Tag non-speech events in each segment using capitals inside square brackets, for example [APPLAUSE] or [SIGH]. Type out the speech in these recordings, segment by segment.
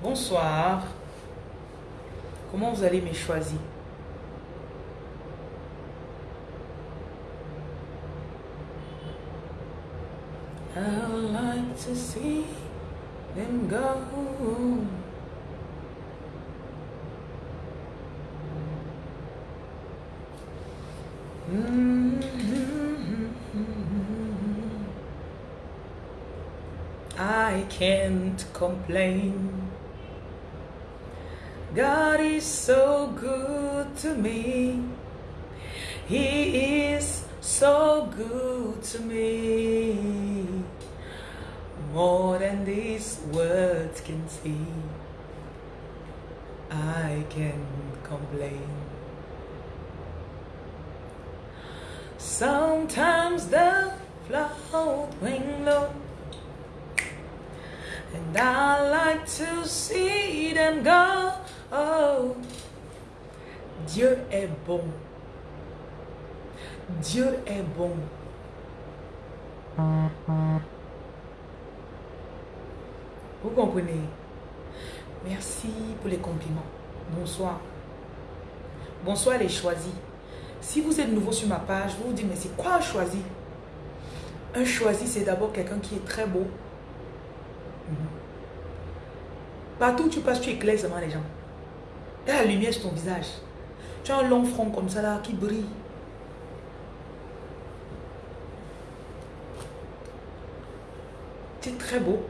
Bonsoir. Comment vous allez, mes choisis? I like to see them go. I can't complain. God is so good to me. He is so good to me. More than these words can see. I can't complain. Sometimes the float wing low. And I like to see them go. Oh, Dieu est bon. Dieu est bon. Vous comprenez? Merci pour les compliments. Bonsoir. Bonsoir les choisis. Si vous êtes nouveau sur ma page, vous vous dites, mais c'est quoi un choisi? Un choisi, c'est d'abord quelqu'un qui est très beau. Mhm. Partout où tu passes, tu éclaires seulement les gens. Il y a la lumière sur ton visage. Tu as un long front comme ça là qui brille. Tu es très beau.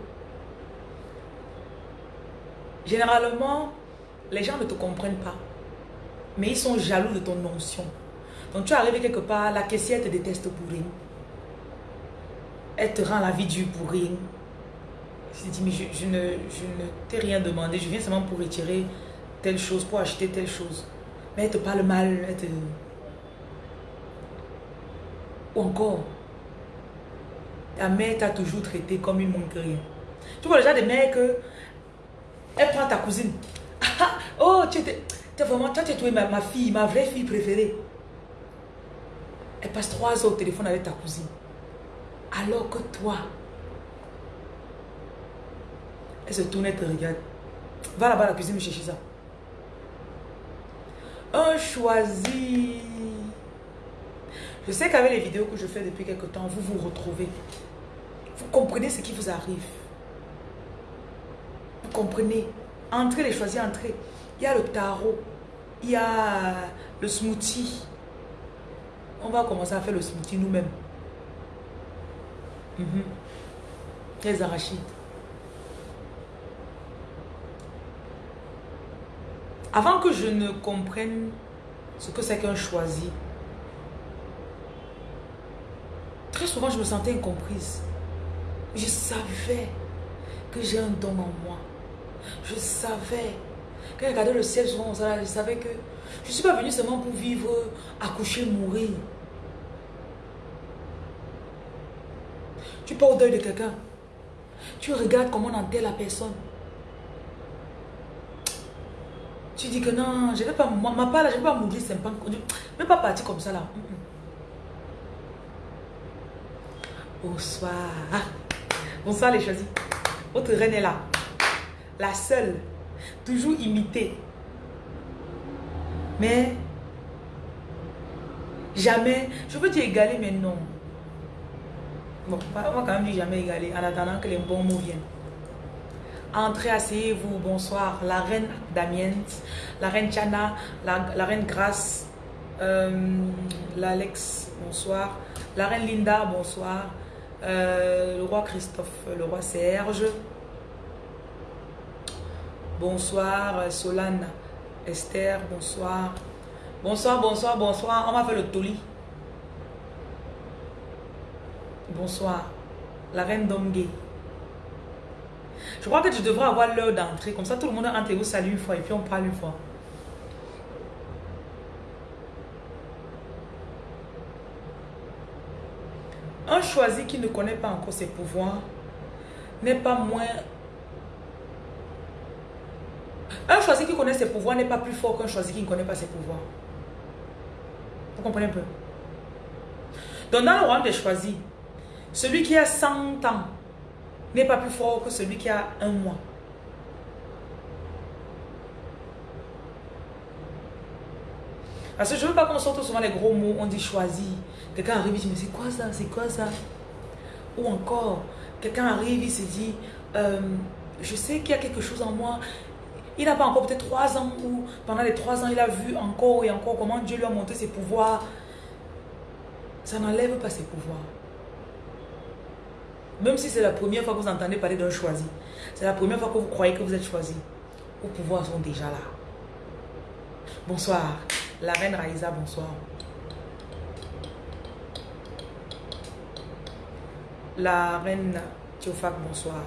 Généralement, les gens ne te comprennent pas. Mais ils sont jaloux de ton notion. Donc tu arrives quelque part, la caissière te déteste pour rien. Elle te rend la vie dure pour rien. Je dis, mais je, ne, je ne t'ai rien demandé. Je viens seulement pour retirer telle chose, pour acheter telle chose. Mais elle te parle mal. Elle te... Ou encore, ta mère t'a toujours traité comme une rien. Tu vois déjà des mères que elle prend ta cousine. [LAUGHS] oh, tu es vraiment, toi tu es ma, ma fille, ma vraie fille préférée. Elle passe trois heures au téléphone avec ta cousine. Alors que toi, elle se tourne et te regarde. Va là-bas à la cuisine me chercher ça. Un choisi. Je sais qu'avec les vidéos que je fais depuis quelque temps, vous vous retrouvez. Vous comprenez ce qui vous arrive. Vous comprenez. Entrez les choisis, entrez. Il y a le tarot. Il y a le smoothie. On va commencer à faire le smoothie nous-mêmes. Mhm. Les arachides. Avant que je ne comprenne ce que c'est qu'un choisi, très souvent je me sentais incomprise. Je savais que j'ai un don en moi. Je savais. Quand je regardais le ciel souvent, je savais que je ne suis pas venue seulement pour vivre, accoucher, mourir. Tu pars au deuil de quelqu'un. Tu regardes comment on enterre la personne. Tu dis que non, je vais pas, ma part là, je vais pas mourir ne vais pas partir comme ça là. Bonsoir. Bonsoir les choisis. Votre reine est là. La seule. Toujours imitée. Mais jamais, je veux dire égaler, mais non. Bon, on va quand même dire jamais égaler en attendant que les bons mots viennent. Entrez, asseyez-vous, bonsoir. La reine Damien, la reine Chana, la, reine Grace, euh, l'Alex, bonsoir. La reine Linda, bonsoir. Euh, le roi Christophe, le roi Serge. Bonsoir, Solane, Esther, bonsoir. Bonsoir, bonsoir, bonsoir. On m'a fait le toli. Bonsoir. La reine Domgay. Je crois que tu devrais avoir l'heure d'entrée. Comme ça, tout le monde entre et vous salue une fois et puis on parle une fois. Un choisi qui ne connaît pas encore ses pouvoirs n'est pas moins... Un choisi qui connaît ses pouvoirs n'est pas plus fort qu'un choisi qui ne connaît pas ses pouvoirs. Vous comprenez un peu? Donc dans le royaume des choisis, celui qui a 100 ans n'est pas plus fort que celui qui a un mois. Parce que je ne veux pas qu'on sorte souvent les gros mots, on dit choisi. Quelqu'un arrive, il dit, mais c'est quoi ça C'est quoi ça? Ou encore, quelqu'un arrive, il se dit, euh, je sais qu'il y a quelque chose en moi. Il n'a pas encore peut-être trois ans ou pendant les trois ans, il a vu encore et encore comment Dieu lui a montré ses pouvoirs. Ça n'enlève pas ses pouvoirs. Même si c'est la première fois que vous entendez parler d'un choisi. C'est la première fois que vous croyez que vous êtes choisi. Vos pouvoirs sont déjà là. Bonsoir. La reine Raïsa, bonsoir. La reine Théophak, bonsoir.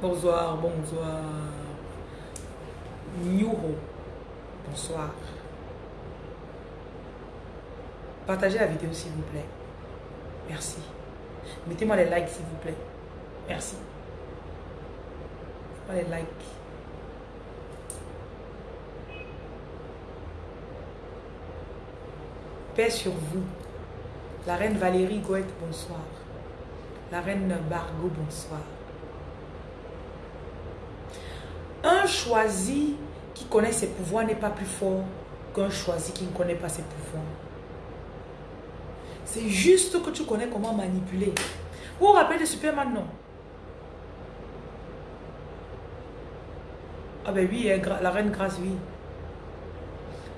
Bonsoir, bonsoir. Nyuro, bonsoir. Partagez la vidéo s'il vous plaît. Merci. Mettez-moi les likes s'il vous plaît. Merci. Mettez-moi les likes. Paix sur vous. La reine Valérie Goethe, bonsoir. La reine Bargo, bonsoir. Un choisi qui connaît ses pouvoirs n'est pas plus fort qu'un choisi qui ne connaît pas ses pouvoirs. C'est juste que tu connais comment manipuler. Vous vous rappelez de Superman, non? Ah ben oui, la reine Grâce, oui.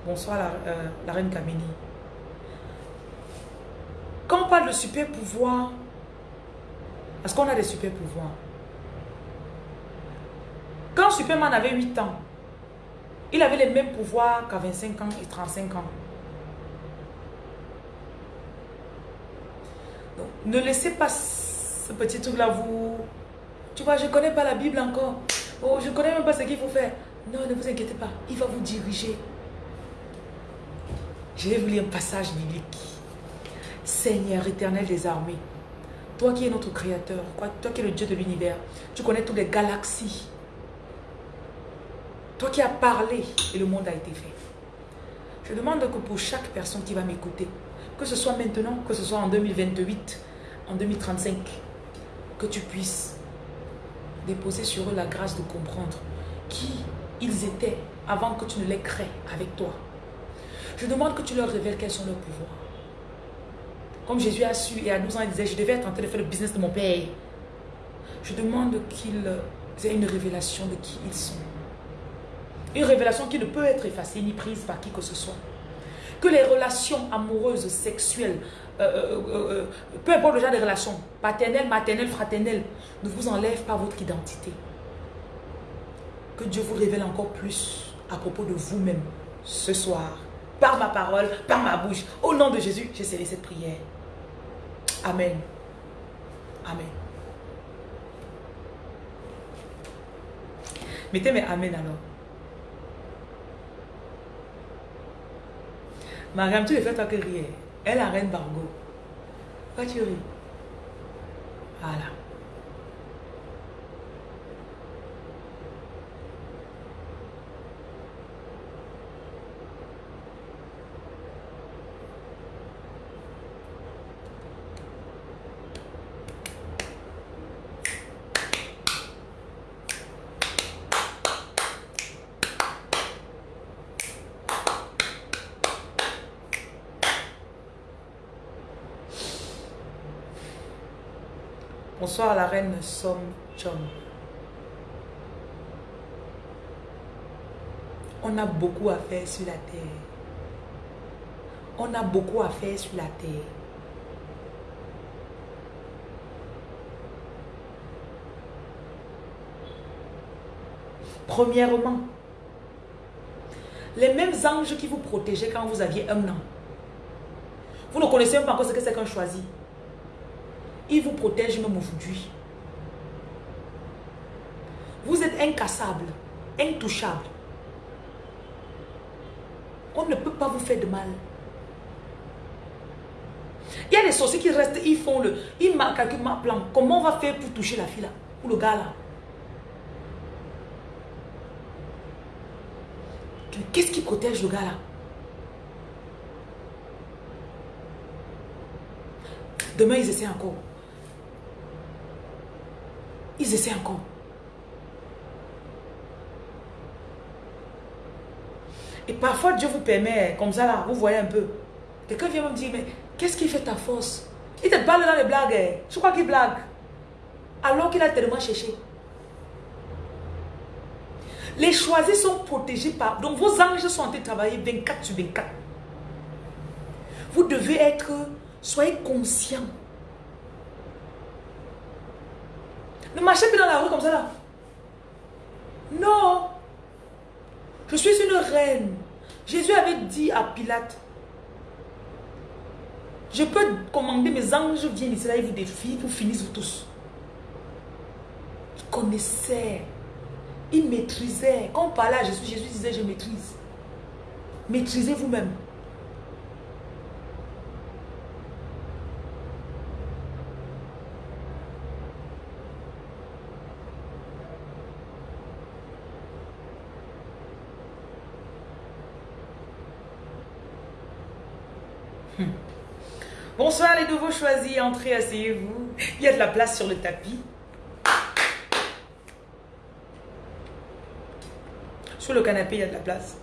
Bonsoir la, euh, reine Kamini. Quand on parle de super pouvoir, parce qu'on a des super pouvoirs. Quand Superman avait 8 ans, il avait les mêmes pouvoirs qu'à 25 ans et 35 ans. Ne laissez pas ce petit truc-là vous... Tu vois, je ne connais pas la Bible encore. Oh, je ne connais même pas ce qu'il faut faire. Non, ne vous inquiétez pas. Il va vous diriger. Je vais vous lire un passage biblique. Seigneur éternel des armées, toi qui es notre créateur, toi qui es le Dieu de l'univers, tu connais toutes les galaxies. Toi qui as parlé et le monde a été fait. Je demande que pour chaque personne qui va m'écouter, que ce soit maintenant, que ce soit en 2028, en 2035, que tu puisses déposer sur eux la grâce de comprendre qui ils étaient avant que tu ne les crées avec toi. Je demande que tu leur révèles quels sont leurs pouvoirs. Comme Jésus a su et à 12 ans, il disait, je devais être en train de faire le business de mon père. Je demande qu'ils aient une révélation de qui ils sont. Une révélation qui ne peut être effacée ni prise par qui que ce soit. Que les relations amoureuses, sexuelles, euh, euh, euh, peu importe le genre de relations, paternelles, maternelles, fraternelles, ne vous enlèvent pas votre identité. Que Dieu vous révèle encore plus à propos de vous-même ce soir, par ma parole, par ma bouche. Au nom de Jésus, j'ai cette prière. Amen. Amen. Mettez mes Amen alors. Mariam, tu le fais toi que rire. Elle, la reine Bargo. Pourquoi tu ris Voilà. Bonsoir la reine Som Chom. On a beaucoup à faire sur la terre. On a beaucoup à faire sur la terre. Premièrement, les mêmes anges qui vous protégeaient quand vous aviez un an. Vous ne connaissez pas encore ce que c'est qu'un choisi. Vous protège même aujourd'hui. Vous êtes incassable, intouchable. On ne peut pas vous faire de mal. Il y a des sorciers qui restent, ils font le... Ils calculent ma plan. Comment on va faire pour toucher la fille là Ou le gars là? Qu'est-ce qui protège le gars là? Demain, ils essaient encore. Ils essaient encore. Et parfois, Dieu vous permet, comme ça là, vous voyez un peu. Quelqu'un vient me dire, mais qu'est-ce qui fait ta force? Il te parle dans les blagues. Hein. Je crois qu'il blague? Alors qu'il a tellement cherché. Les choisis sont protégés par... Donc vos anges sont en train de travailler 24 sur 24. Vous devez être... Soyez conscient. Ne marchez plus dans la rue comme ça là. Non. Je suis une reine. Jésus avait dit à Pilate, je peux commander mes anges viennent ici là, ils vous défient, vous finissez vous tous. Il connaissait. Il maîtrisait. Quand on parlait à Jésus, Jésus disait, je maîtrise. Maîtrisez vous-même. Bonsoir les nouveaux choisis, entrez, asseyez-vous. Il y a de la place sur le tapis. Sur le canapé, il y a de la place.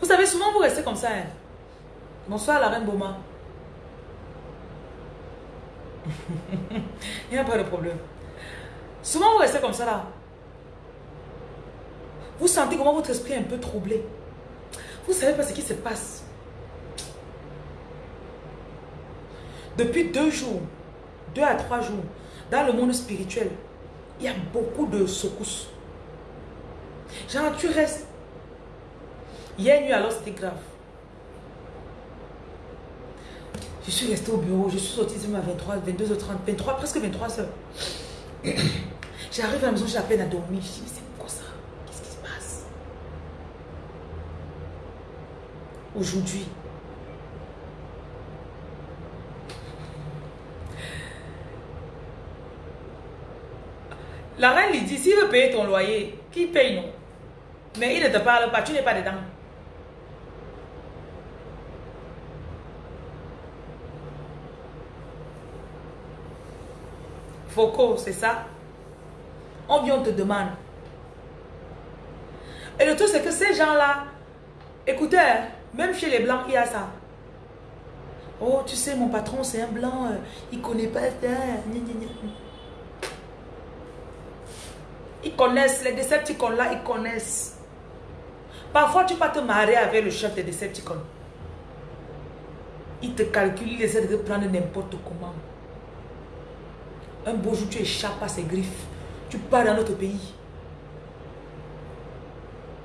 Vous savez, souvent vous restez comme ça. Hein. Bonsoir la reine Boma. [LAUGHS] il n'y a pas de problème. Souvent vous restez comme ça là. Vous sentez comment votre esprit est un peu troublé. Vous savez pas ce qui se passe. Depuis deux jours, deux à trois jours, dans le monde spirituel, il y a beaucoup de secousses. Genre, tu restes. Hier nuit, alors, c'était grave. Je suis resté au bureau, je suis sorti à 23, 22h30, 23, presque 23h. [COUGHS] J'arrive à la maison, j'ai la peine à dormir. Je dis, mais c'est quoi ça Qu'est-ce qui se passe Aujourd'hui, La reine lui dit, s'il veut payer ton loyer, qui paye non? Mais il ne te parle pas, tu n'es pas dedans. Foucault, c'est ça? On vient, on te demande. Et le truc, c'est que ces gens-là, écoutez, hein, même chez les Blancs, il y a ça. Oh, tu sais, mon patron, c'est un Blanc, euh, il connaît pas. Ils connaissent, les Decepticons là, ils connaissent. Parfois, tu vas te marier avec le chef des Decepticons. Il te calcule, il essaie de te prendre n'importe comment. Un beau jour, tu échappes à ses griffes. Tu pars dans notre pays.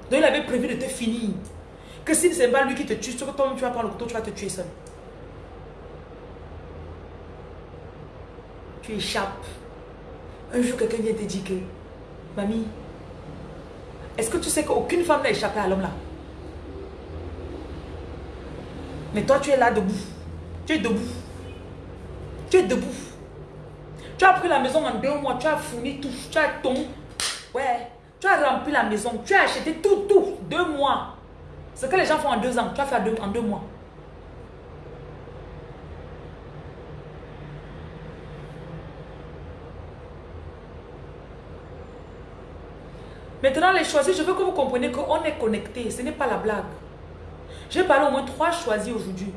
Donc, il avait prévu de te finir. Que si ce n'est pas lui qui te tue, tu vas prendre le couteau, tu vas te tuer seul. Tu échappes. Un jour, quelqu'un vient te dire que Mamie, est-ce que tu sais qu'aucune femme n'a échappé à l'homme là? Mais toi, tu es là debout. Tu es debout. Tu es debout. Tu as pris la maison en deux mois, tu as fourni tout, tu as ton. Ouais. Tu as rempli la maison, tu as acheté tout, tout. Deux mois. Ce que les gens font en deux ans, tu as fait en deux mois. Maintenant, les choisis, je veux que vous compreniez qu'on est connecté. Ce n'est pas la blague. J'ai parlé au moins trois choisis aujourd'hui.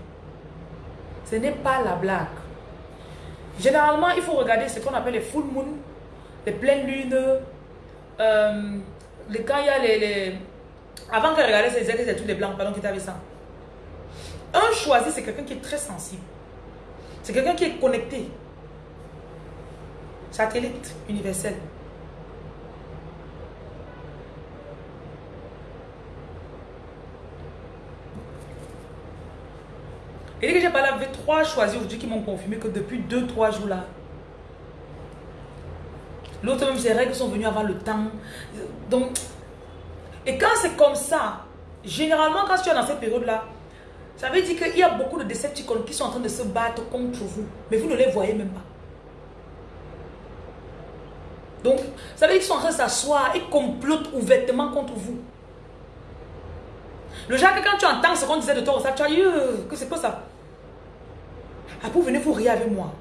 Ce n'est pas la blague. Généralement, il faut regarder ce qu'on appelle les full moon, les pleines lunes. Euh, les, quand il y a les... Avant que regarder ces églises et tous les blancs, pardon, qui t'avait ça. Un choisi, c'est quelqu'un qui est très sensible. C'est quelqu'un qui est connecté. Satellite universel. Et dès que j'ai parlé avec trois choisis aujourd'hui qui m'ont confirmé que depuis deux, trois jours là, l'autre même ses règles sont venues avant le temps. Donc, et quand c'est comme ça, généralement quand tu es dans cette période-là, ça veut dire qu'il y a beaucoup de décepticons qui sont en train de se battre contre vous, mais vous ne les voyez même pas. Donc, ça veut dire qu'ils sont en train de s'asseoir et complotent ouvertement contre vous. Le genre que quand tu entends ce qu'on disait de toi, ça, tu as eu, euh, que c'est quoi ça? Après, vous venez vous rire avec moi.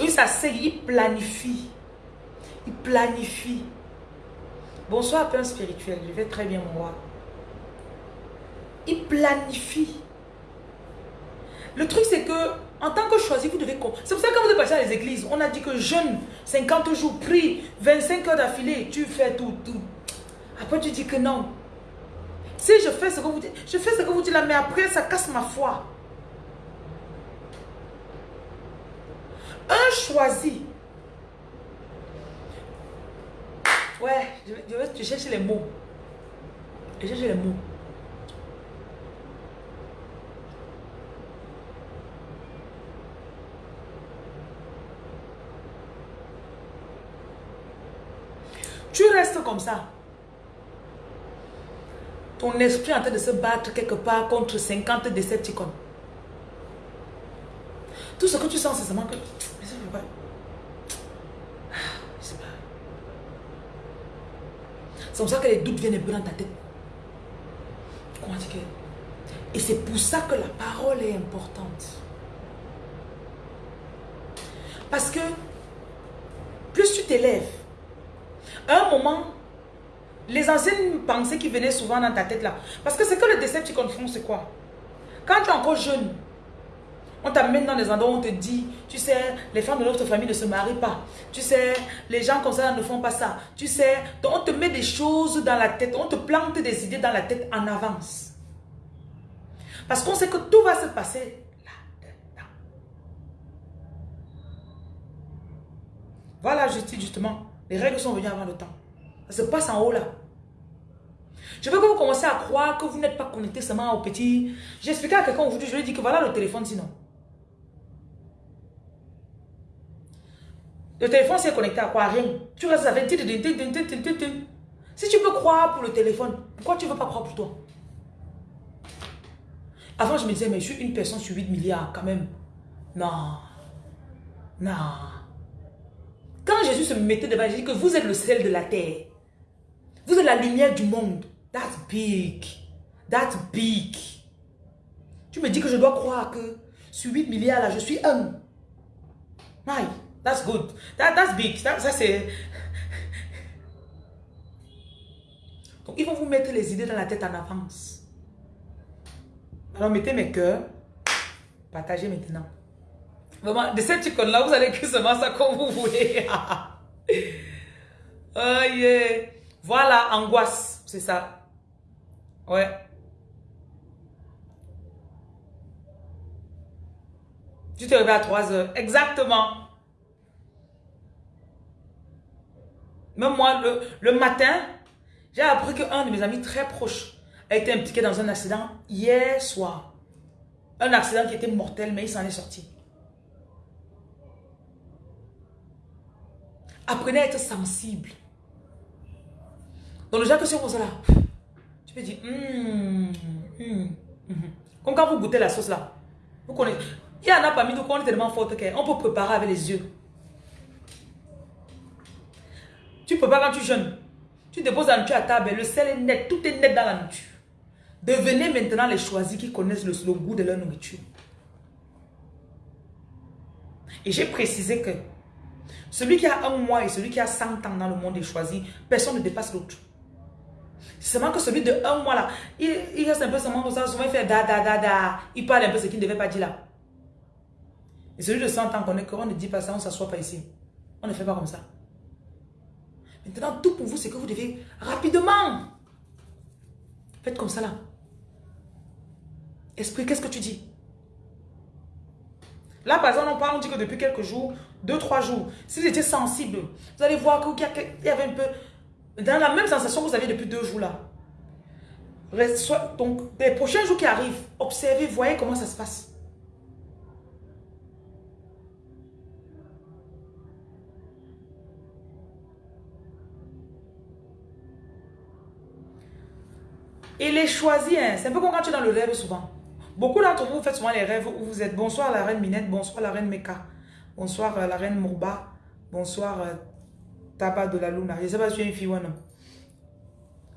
Il s'assied, il planifie. Il planifie. Bonsoir, pain spirituel. Je vais très bien, mon roi. Il planifie. Le truc, c'est que en tant que choisi, vous devez... C'est pour ça que quand vous êtes passé à les églises, on a dit que jeûne 50 jours, prie 25 heures d'affilée, tu fais tout, tout. Après, tu dis que non. Si je fais ce que vous dites, je fais ce que vous dites là, mais après, ça casse ma foi. Un choisi. Ouais, je je chercher les mots. Je cherche les mots. Tu restes comme ça. Ton esprit est en train de se battre quelque part contre 50 Decepticons. Tout ce que tu sens, c'est seulement que... C'est comme ça que les doutes viennent un dans ta tête. Dire Et c'est pour ça que la parole est importante. Parce que plus tu t'élèves, à un moment, les anciennes pensées qui venaient souvent dans ta tête là, parce que c'est que le Decepticon font, c'est quoi? Quand tu es encore jeune, on t'amène dans des endroits où on te dit, tu sais, les femmes de notre famille ne se marient pas. Tu sais, les gens comme ça ne font pas ça. Tu sais, on te met des choses dans la tête, on te plante des idées dans la tête en avance. Parce qu'on sait que tout va se passer là-dedans. Voilà, dis justement, les règles sont venues avant le temps. Ça se passe en haut là. Je veux que vous commencez à croire que vous n'êtes pas connecté seulement au petit. J'ai expliqué à quelqu'un aujourd'hui, je lui ai dit que voilà le téléphone sinon. Le téléphone, c'est connecté à quoi? Rien. Tu restes avec... Si tu peux croire pour le téléphone, pourquoi tu ne veux pas croire pour toi? Avant, je me disais, mais je suis une personne sur 8 milliards quand même. Non. Non. Quand Jésus se mettait devant, il dit que vous êtes le sel de la terre. Vous êtes la lumière du monde. That's big. That's big. Tu me dis que je dois croire que sur 8 milliards, là, je suis un. My. That's good. That, that's big. Ça, c'est... Donc, ils vont vous mettre les idées dans la tête en avance. Alors, mettez mes cœurs. Partagez maintenant. Vraiment, de cette icône-là, vous allez que seulement ça comme vous voulez. [LAUGHS] oh yeah. Voilà, angoisse. C'est ça. Ouais. Tu te réveilles à 3 heures. Exactement. Même moi, le, matin, j'ai appris qu'un de mes amis très proches a été impliqué dans un accident hier soir. Un accident qui était mortel, mais il s'en est sorti. Apprenez à être sensible. Donc le genre que si on là, tu peux dire, hum, hum, hum, comme quand vous goûtez la sauce là. Vous connaissez. Il y en a parmi nous qui est tellement forte qu'on peut préparer avec les yeux. Tu peux pas quand tu jeûnes. Tu déposes la nourriture à table, le sel est net, tout est net dans la nourriture. Devenez maintenant les choisis qui connaissent le, goût de leur nourriture. Et j'ai précisé que celui qui a un mois et celui qui a 100 ans dans le monde est choisi, personne ne dépasse l'autre. C'est seulement que celui de un mois là, il, reste un peu seulement comme ça, souvent il fait da da da da, il parle un peu ce qu'il ne devait pas dire là. Et celui de 100 ans qu'on on ne dit pas ça, on ne s'assoit pas ici. On ne fait pas comme ça. Maintenant, tout pour vous, c'est que vous devez rapidement. Faites comme ça là. Esprit, qu'est-ce que tu dis? Là, par exemple, on parle, on dit que depuis quelques jours, deux, trois jours, si vous étiez sensible, vous allez voir qu'il y avait un peu, dans la même sensation que vous aviez depuis deux jours là. Donc, les prochains jours qui arrivent, observez, voyez comment ça se passe. Et les choisir, hein, c'est un peu comme quand tu es dans le rêve souvent. Beaucoup d'entre vous faites souvent les rêves où vous êtes bonsoir la reine Minette, bonsoir la reine Meka, bonsoir euh, la reine Mourba, bonsoir euh, de la Luna. Je ne sais pas si tu es une fille ou un homme.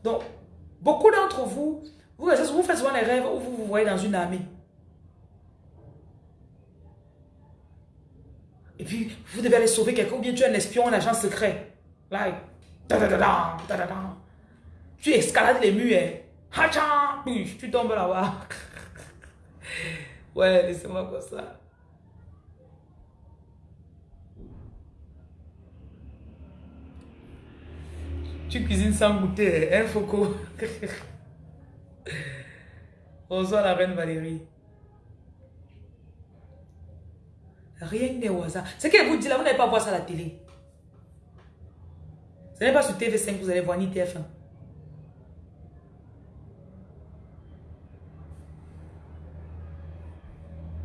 Donc, beaucoup d'entre vous, vous, vous faites souvent les rêves où vous vous voyez dans une armée. Et puis, vous devez aller sauver quelqu'un, ou bien tu es un espion, un agent secret. Like, tu escalades les murs, hein. Tu tombes là-bas. ouais, laissez-moi comme ça. Tu cuisines sans goûter, hein, Foucault? [LAUGHS] Bonsoir la reine Valérie. Rien n'est au hasard. Ce qu'elle vous dit là, vous n'allez pas voir ça à la télé. Ce n'est pas sur TV5 que vous allez voir ni TF1.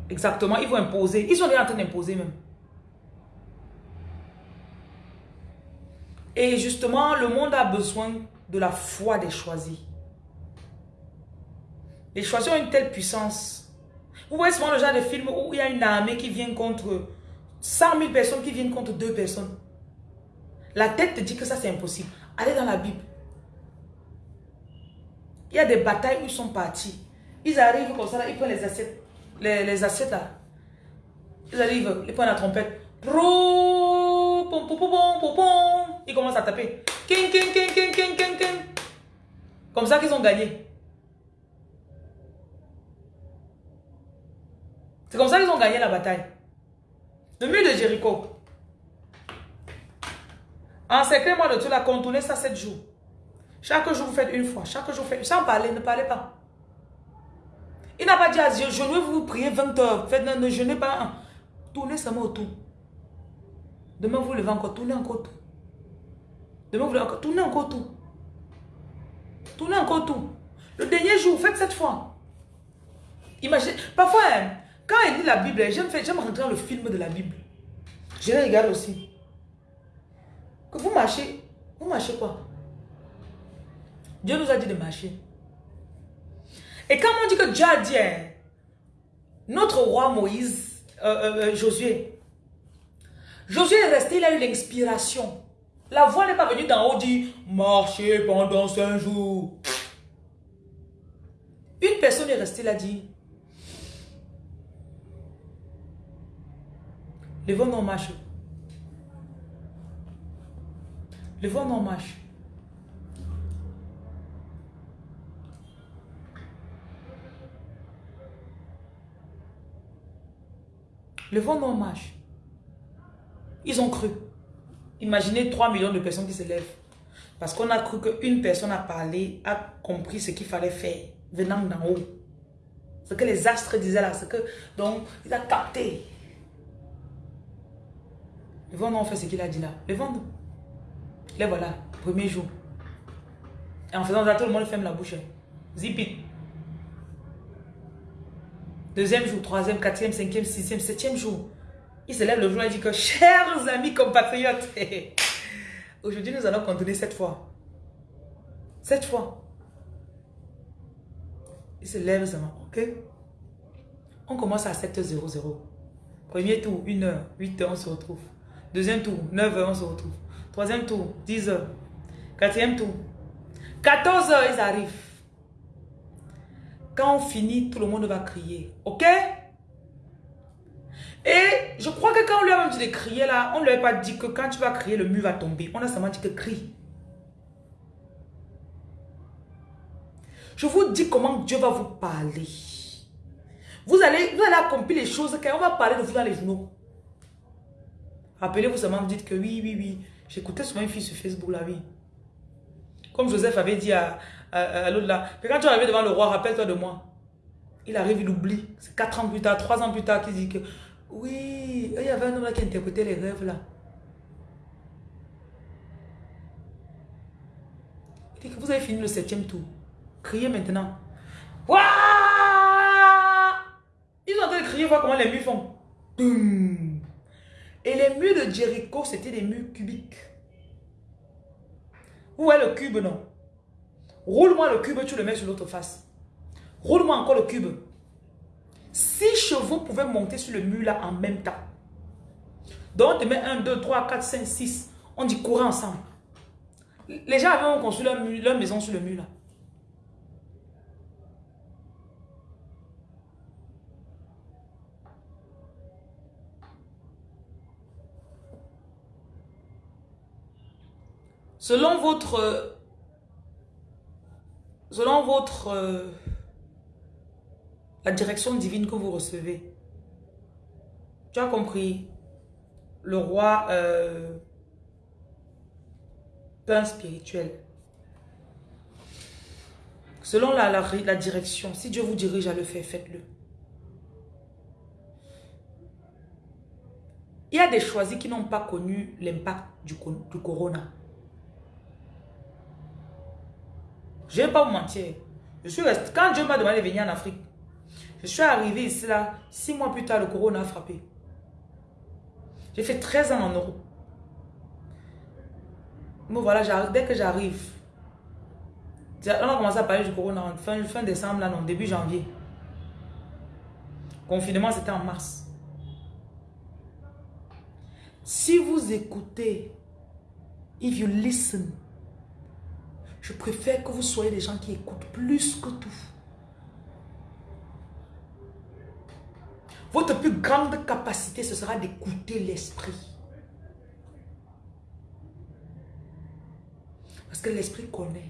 Exactement, ils vont imposer. Ils sont déjà en train d'imposer même. Et justement, le monde a besoin de la foi des choisis. Les choisis ont une telle puissance. Vous voyez souvent le genre de film où il y a une armée qui vient contre 100 000 personnes qui viennent contre deux personnes. La tête te dit que ça c'est impossible. Allez dans la Bible. Il y a des batailles où ils sont partis. Ils arrivent comme ça, ils prennent les assiettes les, les assiettes là. Ils arrivent, ils prennent la trompette. Ils commencent à taper. Comme ça qu'ils ont gagné. C'est comme ça qu'ils ont gagné la bataille. Le mur de Jéricho. En secret, moi, de tout la contourner ça 7 jours. Chaque jour, vous faites une fois. Chaque jour, vous faites... Sans parler, ne parlez pas. Il n'a pas dit à Dieu, je veux vous prier 20 heures. Faites, ne jeûnez pas. Tournez seulement autour. Demain, vous levez encore. Tournez encore tout. Demain, vous levez encore. Tournez encore tout. Tournez encore tout. Le dernier jour, faites cette fois. Imaginez. Parfois, hein, quand il lit la Bible, j'aime rentrer dans le film de la Bible. Je les regarde aussi. Que vous marchez. Vous marchez quoi? Dieu nous a dit de marcher. Et quand on dit que Dieu a dit, hein, notre roi Moïse, euh, euh, euh, Josué, Josué est resté, il a eu l'inspiration. La voix n'est pas venue d'en haut, dit, marchez pendant cinq jours. Une personne est restée là, dit, le vent en marche. Le vent en marche. Le vent non marche. Ils ont cru. Imaginez 3 millions de personnes qui se lèvent. Parce qu'on a cru qu'une personne a parlé, a compris ce qu'il fallait faire, venant d'en haut. Ce que les astres disaient là, ce que... Donc, il a capté. Le vent non fait ce qu'il a dit là. Le vent, les voilà, premier jour. Et en faisant ça, tout le monde ferme la bouche. Zip it. Deuxième jour, troisième, quatrième, cinquième, sixième, septième jour. Il se lève le jour et dit que, chers amis compatriotes, [LAUGHS] aujourd'hui nous allons continuer cette fois. Cette fois. Il se lève seulement, ok? On commence à 7h00. Premier tour, 1h, 8h, on se retrouve. Deuxième tour, 9h, on se retrouve. Troisième tour, 10h. Quatrième tour, 14h, ils arrivent. Quand on finit, tout le monde va crier. Ok? Et je crois que quand on lui a même dit de crier là, on ne lui a pas dit que quand tu vas crier, le mur va tomber. On a seulement dit que crie. Je vous dis comment Dieu va vous parler. Vous allez, vous allez accomplir les choses qu'on va parler de vous dans les journaux. Rappelez-vous seulement, vous dites que oui, oui, oui. J'écoutais souvent une fille sur Facebook là, oui. Comme Joseph avait dit à, à, l'autre là. Mais quand tu arrives devant le roi, rappelle-toi de moi. Il arrive, il oublie. C'est 4 ans plus tard, 3 ans plus tard qu'il dit que oui, il y avait un homme là qui interprétait les rêves là. Il dit que vous avez fini le septième tour. Criez maintenant. Waouh Ils ont en train de crier, voir comment les murs font. Et les murs de Jericho, c'était des murs cubiques. Vous voyez le cube, non? Roule-moi le cube, tu le mets sur l'autre face. Roule-moi encore le cube. Six chevaux pouvaient monter sur le mur là en même temps. Donc, on te met 1, 2, 3, 4, 5, 6. On dit courir ensemble. Les gens avaient construit leur, leur maison sur le mur là. Selon votre... Selon votre... Euh, la direction divine que vous recevez. Tu as compris Le roi... Euh, spirituel. Selon la, la, direction, si Dieu vous dirige à le faire, faites-le. Il y a des choisis qui n'ont pas connu l'impact du, du corona. Je ne vais pas vous mentir. Je suis Quand Dieu m'a demandé de venir en Afrique, je suis arrivé ici là, six mois plus tard, le corona a frappé. J'ai fait 13 ans en Europe. Mais voilà, dès que j'arrive, on a commencé à parler du corona en fin, fin décembre, là, non, début janvier. Confinement, c'était en mars. Si vous écoutez, if you listen, je préfère que vous soyez des gens qui écoutent plus que tout. Votre plus grande capacité, ce sera d'écouter l'esprit. Parce que l'esprit connaît.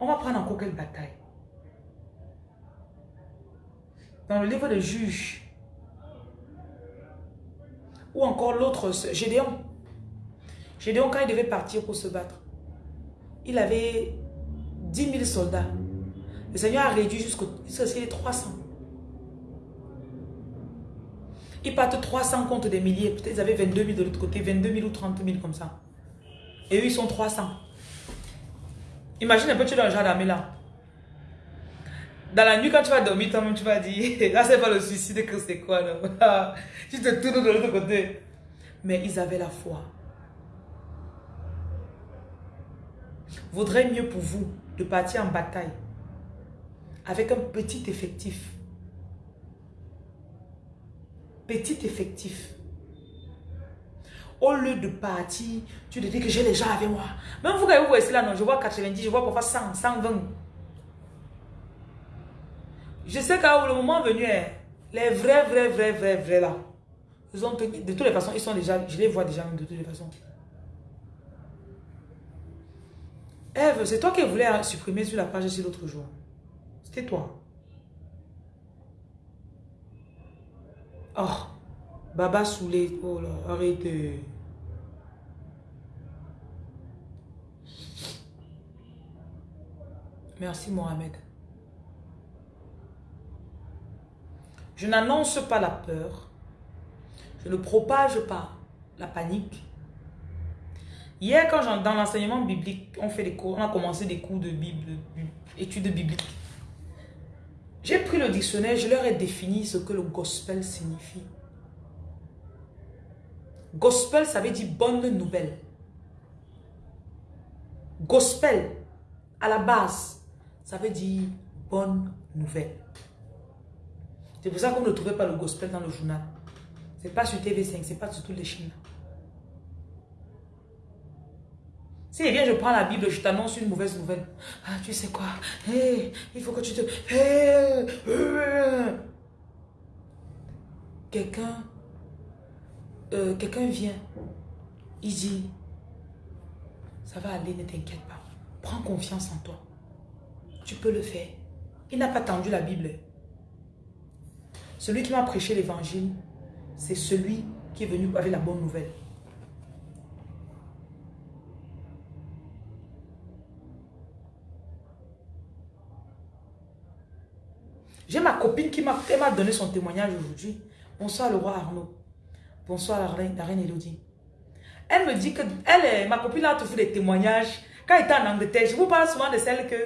On va prendre encore quelle bataille? Dans le livre de Juges, ou encore l'autre, Gédéon. Gédéon, quand il devait partir pour se battre, il avait 10 000 soldats. Le Seigneur a réduit jusqu'à ce les 300. Ils partent 300 contre des milliers. Peut-être ils avaient 22 000 de l'autre côté, 22 000 ou 30 000 comme ça. Et eux, ils sont 300. Imagine un peu, tu es dans le d'armée là. Dans la nuit, quand tu vas dormir, toi-même, tu vas dire, là, [LAUGHS] c'est pas le suicide que c'est quoi, non? [LAUGHS] tu te tournes de l'autre côté. Mais ils avaient la foi. Vaudrait mieux pour vous de partir en bataille avec un petit effectif. Petit effectif. Au lieu de partir, tu te dis que j'ai les gens avec moi. Même vous, quand vous voyez là, non, je vois 90, je vois parfois 100, 120. Je sais qu'à le moment venu, hein, les vrais, vrais, vrais, vrais, vrais là, ils ont, de toutes les façons, ils sont déjà, je les vois déjà de toutes les façons. Eve, c'est toi qui voulais supprimer sur la page ici l'autre jour. C'était toi. Oh, Baba Soulé. Oh là, arrêtez. Merci Mohamed. Je n'annonce pas la peur. Je ne propage pas la panique. Hier, quand dans l'enseignement biblique, on, fait des cours, on a commencé des cours de Bible, études bibliques. J'ai pris le dictionnaire, je leur ai défini ce que le gospel signifie. Gospel, ça veut dire bonne nouvelle. Gospel, à la base, ça veut dire bonne nouvelle. C'est pour ça qu'on ne trouvait pas le gospel dans le journal. C'est pas sur TV5, c'est pas sur toutes les chaînes. Si bien je prends la Bible, je t'annonce une mauvaise nouvelle. Ah, tu sais quoi? Il faut que tu te... Quelqu'un euh, quelqu'un vient, il dit, ça va aller, ne t'inquiète pas. Prends confiance en toi. Tu peux le faire. Il n'a pas tendu la Bible. Celui qui m'a prêché l'évangile, c'est celui qui est venu avec la bonne nouvelle. J'ai ma copine qui m'a donné son témoignage aujourd'hui. Bonsoir le roi Arnaud. Bonsoir la reine, la reine Elodie. Elle me dit que elle, ma copine a toujours des témoignages. Quand elle était en Angleterre, je vous parle souvent de celle que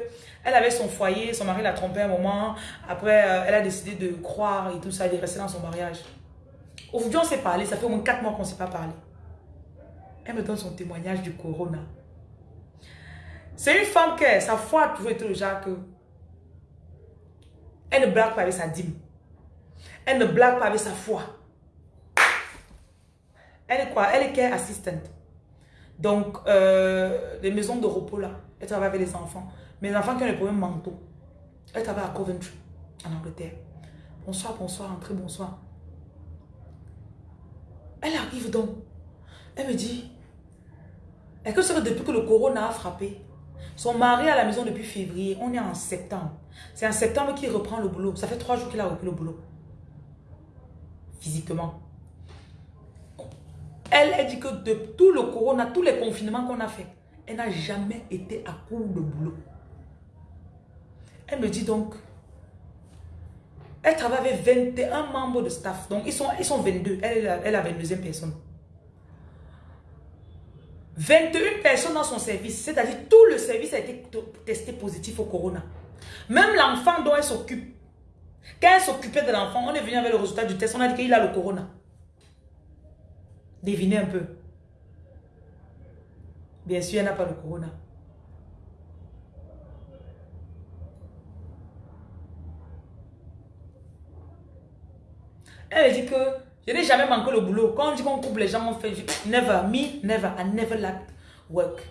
elle avait son foyer, son mari l'a trompé un moment. Après, euh, elle a décidé de croire et tout ça, est restée dans son mariage. Aujourd'hui, on s'est parlé, ça fait au moins 4 mois qu'on ne s'est pas parlé. Elle me donne son témoignage du corona. C'est une femme qui, sa foi a toujours été le que Elle ne blague pas avec sa dîme. Elle ne blague pas avec sa foi. Elle est quoi? Elle est care assistant. Donc, euh, les maisons de repos là, elle travaille avec les enfants. Les enfants qui ont les problèmes mentaux. Elle travaille à Coventry, en Angleterre. Bonsoir, bonsoir, entrez, bonsoir. Elle arrive donc. Elle me dit, est-ce que c'est depuis que le corona a frappé Son mari à la maison depuis février, on est en septembre. C'est en septembre qu'il reprend le boulot. Ça fait trois jours qu'il a repris le boulot. Physiquement. Elle, a dit que de tout le corona, tous les confinements qu'on a fait, elle n'a jamais été à court de boulot. Elle me dit donc, elle travaille avec 21 membres de staff. Donc, ils sont, ils sont 22. Elle, elle a 22e personne. 21 personnes dans son service. C'est-à-dire, tout le service a été testé positif au corona. Même l'enfant dont elle s'occupe. Quand elle s'occupait de l'enfant, on est venu avec le résultat du test. On a dit qu'il a le corona. Devinez un peu. Bien sûr, elle n'a pas le corona. Elle dit que je n'ai jamais manqué le boulot. Quand on dit qu'on coupe les gens, on fait never, me, never, I never lacked work.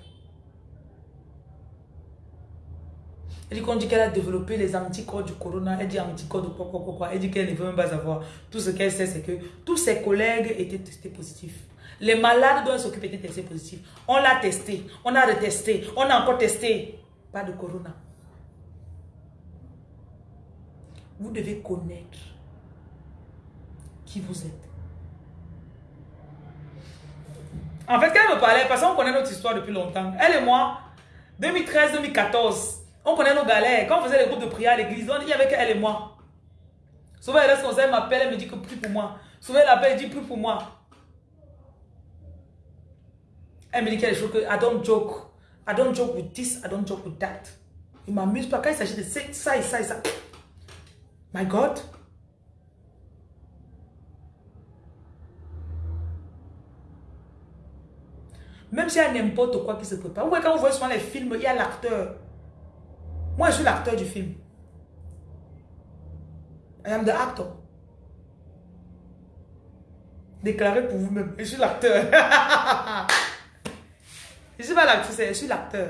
Elle dit qu'on dit qu'elle a développé les anticorps du corona. Elle dit anticorps de quoi, quoi, quoi, quoi. Elle dit qu'elle ne veut même pas savoir. Tout ce qu'elle sait, c'est que tous ses collègues étaient testés positifs. Les malades dont elle s'occupe étaient testés positifs. On l'a testé, on a retesté, on a encore testé. Pas de corona. Vous devez connaître qui vous êtes. En fait, quand elle me parlait, parce qu'on connaît notre histoire depuis longtemps, elle et moi, 2013-2014, on connaît nos galères. Quand on faisait les groupes de prière à l'église, on y avait elle et moi. Souvent, elle elle m'appelle, elle me dit que plus pour moi. Souvent, elle appelle, elle dit plus pour moi. Elle me dit quelque chose que I don't joke. I don't joke with this, I don't joke with that. Il m'amuse pas. Quand il s'agit de ça et ça et ça. My God. Même s'il y a n'importe quoi qui se prépare. Vous voyez, quand vous voyez souvent les films, il y a l'acteur. Moi, je suis l'acteur du film. I am the actor. Déclarez pour vous-même. Je suis l'acteur. [LAUGHS] je ne suis pas l'actrice, je suis l'acteur.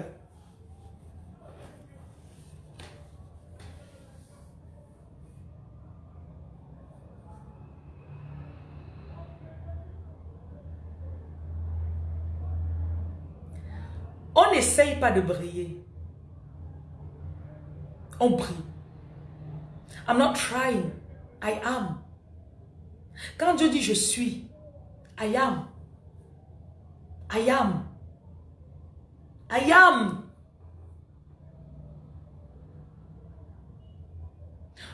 On n'essaye pas de briller. On brille. I'm not trying. I am. Quand Dieu dit je suis, I am. I am. I am.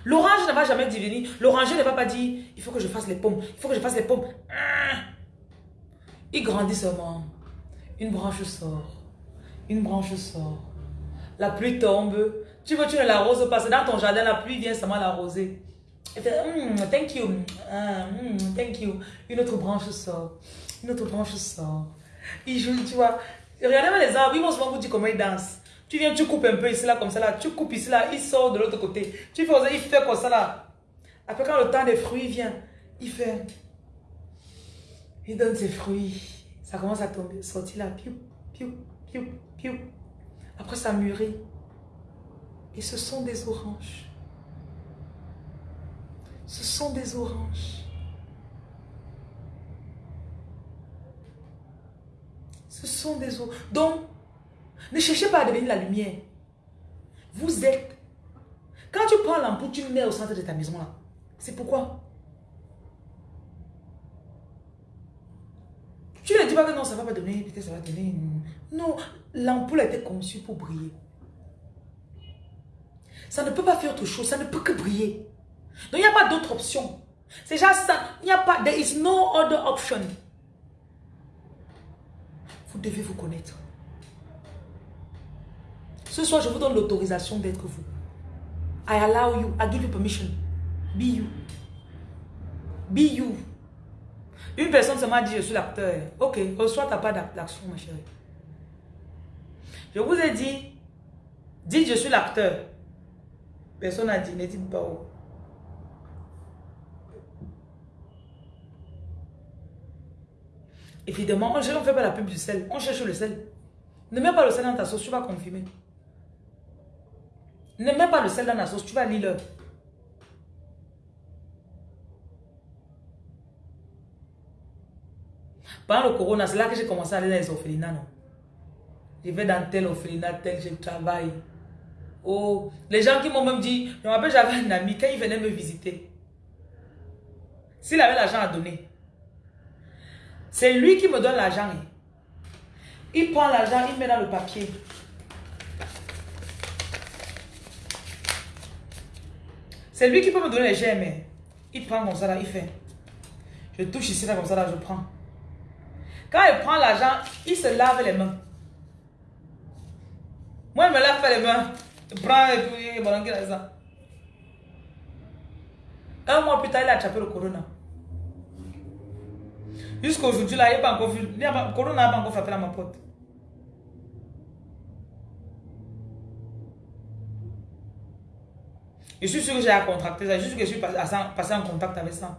L'orange ne va jamais devenir. L'oranger ne va pas dire, il faut que je fasse les pommes. Il faut que je fasse les pommes. Il grandit seulement. Une branche sort. Une branche sort. La pluie tombe. Tu veux, tu ne l'arroses pas. C'est dans ton jardin, la pluie vient seulement l'arroser. Hmm, thank you. Hmm, thank you. Une autre branche sort. Une autre branche sort. Il joue, tu vois. Regardez les arbres, ils vont souvent vous dire comment ils dansent. Tu viens, tu coupes un peu ici, là, comme ça, là. Tu coupes ici, là, il sort de l'autre côté. Tu fais, il fait comme ça, là. Après, quand le temps des fruits vient, il fait... Il donne ses fruits. Ça commence à tomber, sortir là. Piou, piou, piou, Après, ça mûrit. Et ce sont des oranges. Ce sont des oranges. Ce sont des oranges. Donc, ne cherchez pas à devenir la lumière. Vous êtes. Quand tu prends l'ampoule, tu mets au centre de ta maison là. C'est pourquoi? Tu ne dis pas que non, ça va pas donner, peut-être ça va. Non, l'ampoule a été conçue pour briller. Ça ne peut pas faire autre chose, ça ne peut que briller. Donc il n'y a pas d'autre option. C'est déjà ça. Il n'y a pas, there is no other option. Vous devez vous connaître. Ce soir, je vous donne l'autorisation d'être vous. I allow you, I give you permission. Be you. Be you. Une personne se m'a dit, je suis l'acteur. Ok, reçois ta part d'action, ma chérie. Je vous ai dit, dites, je suis l'acteur. Personne n'a dit, ne dites pas où. Évidemment, on ne fait pas la pub du sel. On cherche le sel. Ne mets pas le sel dans ta sauce, tu vas confirmer. Ne mets pas le sel dans la sauce, tu vas lire. Pendant le corona, c'est là que j'ai commencé à aller dans les orphelinats, non? Je vais dans tel orphelinat, tel, je travaille. Oh, les gens qui m'ont même dit, j'avais un ami, quand il venait me visiter, s'il avait l'argent à donner, c'est lui qui me donne l'argent. Il prend l'argent, il met dans le papier. C'est lui qui peut me donner les gemmes. Il prend comme ça là, il fait. Je touche ici comme ça là, je prends. Quand il prend l'argent, il se lave les mains. Moi, je me lave pas les mains. Je prends et puis, bon, ça. Un mois plus tard, il a attrapé le corona. Jusqu'aujourd'hui, là, il n'y a pas encore vu. Le corona n'a pas encore frappé à ma porte. Je suis sûr que j'ai à contracter ça. Je suis que je suis passé en contact avec ça.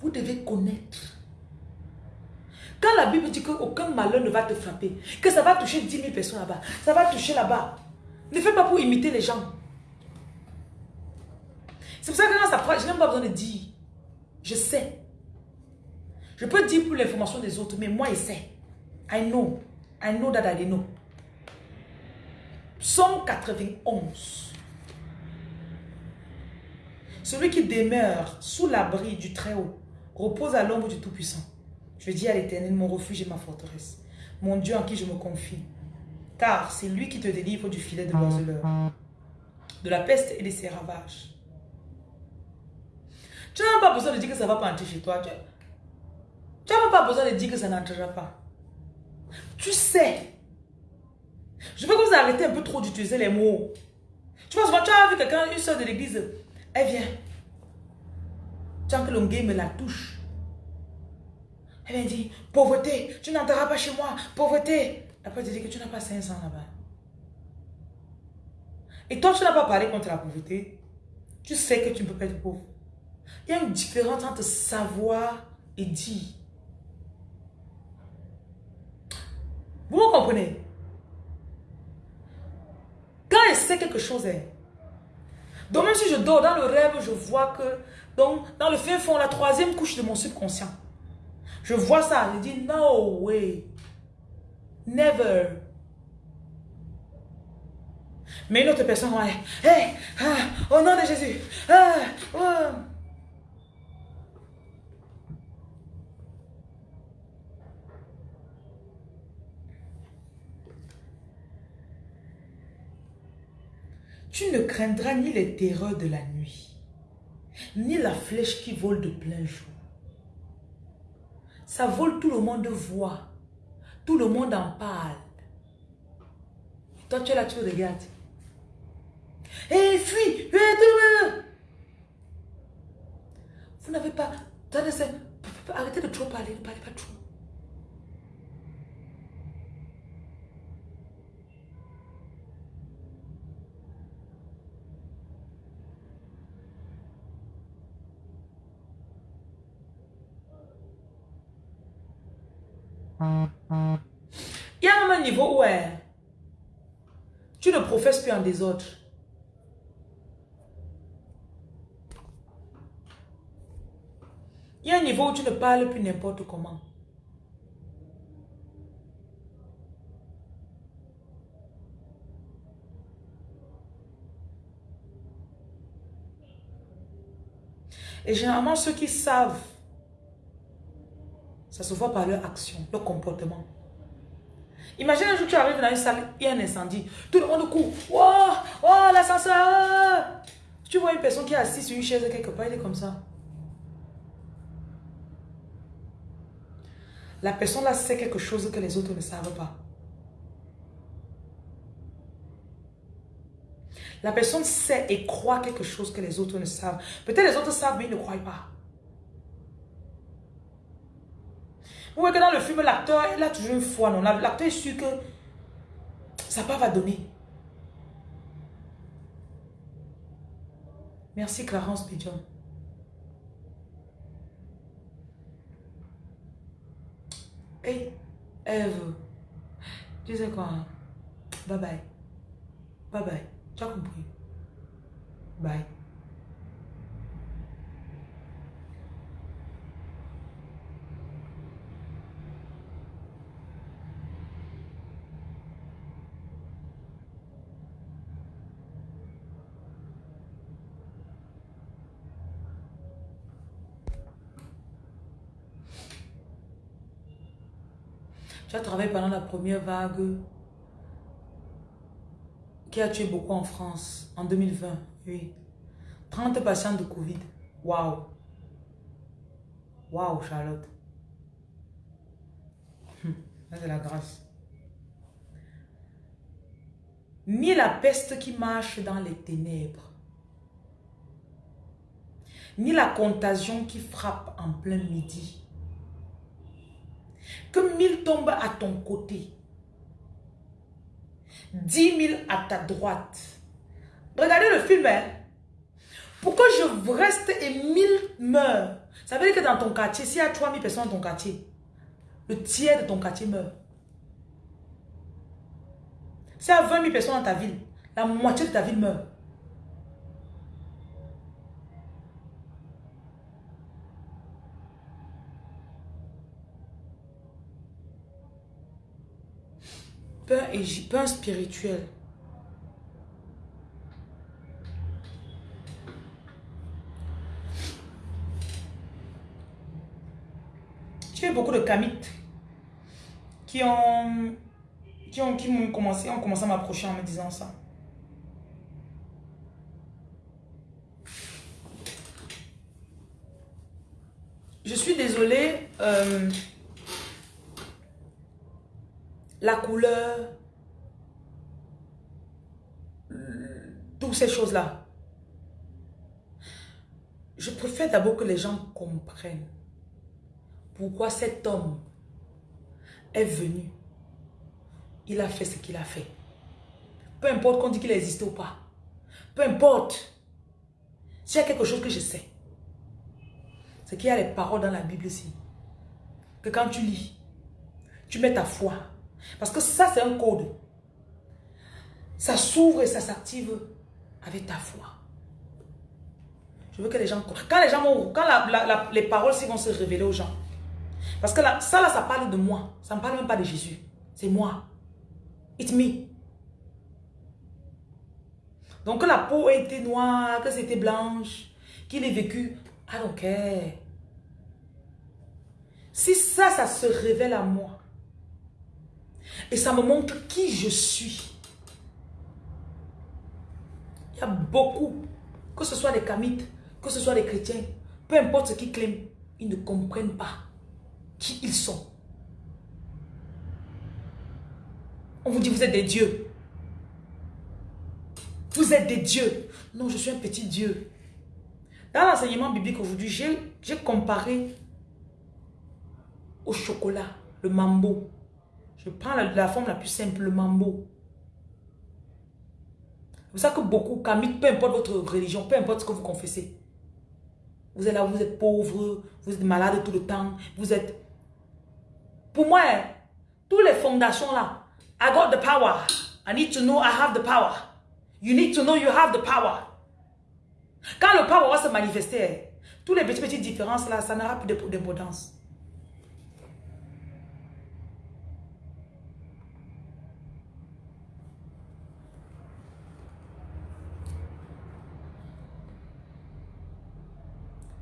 Vous devez connaître quand la Bible dit qu'aucun malheur ne va te frapper, que ça va toucher 10 000 personnes là-bas, ça va toucher là-bas. Ne fais pas pour imiter les gens. C'est pour ça que quand ça je n'ai pas besoin de dire. Je sais. Je peux dire pour l'information des autres, mais moi, je sais. I know. I know that I know. Psaume 91. Celui qui demeure sous l'abri du Très-Haut repose à l'ombre du Tout-Puissant. Je dis à l'éternel, mon refuge et ma forteresse, mon Dieu en qui je me confie. Car c'est lui qui te délivre du filet de l'oiseleur, de la peste et de ses ravages. Tu n'as pas besoin de dire que ça ne va pas entrer chez toi. Tu n'as pas besoin de dire que ça n'entrera pas. Tu sais. Je veux que vous arrêtez un peu trop d'utiliser les mots. Tu vois, souvent, tu as vu quelqu'un, une soeur de l'église, elle vient. Tant que l'ongé me la touche. Elle m'a dit, pauvreté, tu n'entreras pas chez moi, pauvreté. Après, tu dis que tu n'as pas 500 là-bas. Et toi, tu n'as pas parlé contre la pauvreté. Tu sais que tu ne peux pas être pauvre. Il y a une différence entre savoir et dire. Vous me comprenez? Quand elle sait quelque chose, elle. Donc même si je dors dans le rêve, je vois que donc, dans le fin fond, la troisième couche de mon subconscient, je vois ça, je dis, no way. Never. Mais une autre personne hey, ah, au nom de Jésus. Ah, oh. Tu ne craindras ni les terreurs de la nuit, ni la flèche qui vole de plein jour. Ça vole, tout le monde voit. Tout le monde en parle. Toi, tu es là, tu regardes. Hé, hey, fuis Vous n'avez pas... Arrêtez de trop parler, ne parlez pas trop. Il y a un niveau où tu ne professes plus en désordre. Il y a un niveau où tu ne parles plus n'importe comment. Et généralement, ceux qui savent ça se voit par leur action, leur comportement. Imagine un jour tu arrives dans une salle, il y a un incendie. Tout le monde court. Oh, oh l'ascenseur. Tu vois une personne qui est assise sur une chaise quelque part, elle est comme ça. La personne là sait quelque chose que les autres ne savent pas. La personne sait et croit quelque chose que les autres ne savent. Peut-être les autres savent, mais ils ne croient pas. Vous voyez que dans le film, l'acteur, il a toujours une foi. Non? L'acteur est sûr que ça pas va donner. Merci Clarence Pigeon. Hey, Eve. Tu sais quoi? Bye bye. Bye Bye. Tu as pendant la première vague qui a tué beaucoup en France en 2020. Oui. 30 patients de Covid. Waouh. Waouh, Charlotte. Hum, c'est la grâce. Ni la peste qui marche dans les ténèbres, ni la contagion qui frappe en plein midi, que mille tombent à ton côté. Dix mille à ta droite. Regardez le film, hein. Pourquoi je reste et mille meurent Ça veut dire que dans ton quartier, s'il y a 3000 personnes dans ton quartier, le tiers de ton quartier meurt. S'il y a 20 000 personnes dans ta ville, la moitié de ta ville meurt. Et pain spirituel. J'ai beaucoup de kamites qui ont qui ont qui m'ont commencé ont commencé à m'approcher en me disant ça. Je suis désolée. Euh, la couleur, toutes ces choses-là. Je préfère d'abord que les gens comprennent pourquoi cet homme est venu. Il a fait ce qu'il a fait. Peu importe qu'on dit qu'il existe ou pas. Peu importe. S'il y a quelque chose que je sais, c'est qu'il y a les paroles dans la Bible aussi. Que quand tu lis, tu mets ta foi parce que ça, c'est un code. Ça s'ouvre et ça s'active avec ta foi. Je veux que les gens... Quand les gens. Quand les paroles vont se révéler aux gens. Parce que ça, là, ça parle de moi. Ça ne parle même pas de Jésus. C'est moi. It's me. Donc, que la peau ait été noire, que c'était blanche, qu'il ait vécu, I don't. Si ça, ça se révèle à moi, et ça me montre qui je suis. Il y a beaucoup, que ce soit des kamites, que ce soit des chrétiens, peu importe ce qu'ils clament, ils ne comprennent pas qui ils sont. On vous dit, vous êtes des dieux. Vous êtes des dieux. Non, je suis un petit dieu. Dans l'enseignement biblique aujourd'hui, j'ai comparé au chocolat, le mambo. Je prends la, forme la plus simple, le. C'est pour ça que beaucoup, peu importe votre religion, peu importe ce que vous confessez, vous êtes là, vous êtes pauvre, vous êtes malade tout le temps, vous êtes... Pour moi, toutes les fondations là, I got the power. I need to know I have the power. You need to know you have the power. Quand le power va se manifester, toutes les petites, petites différences là, ça n'aura plus d'importance.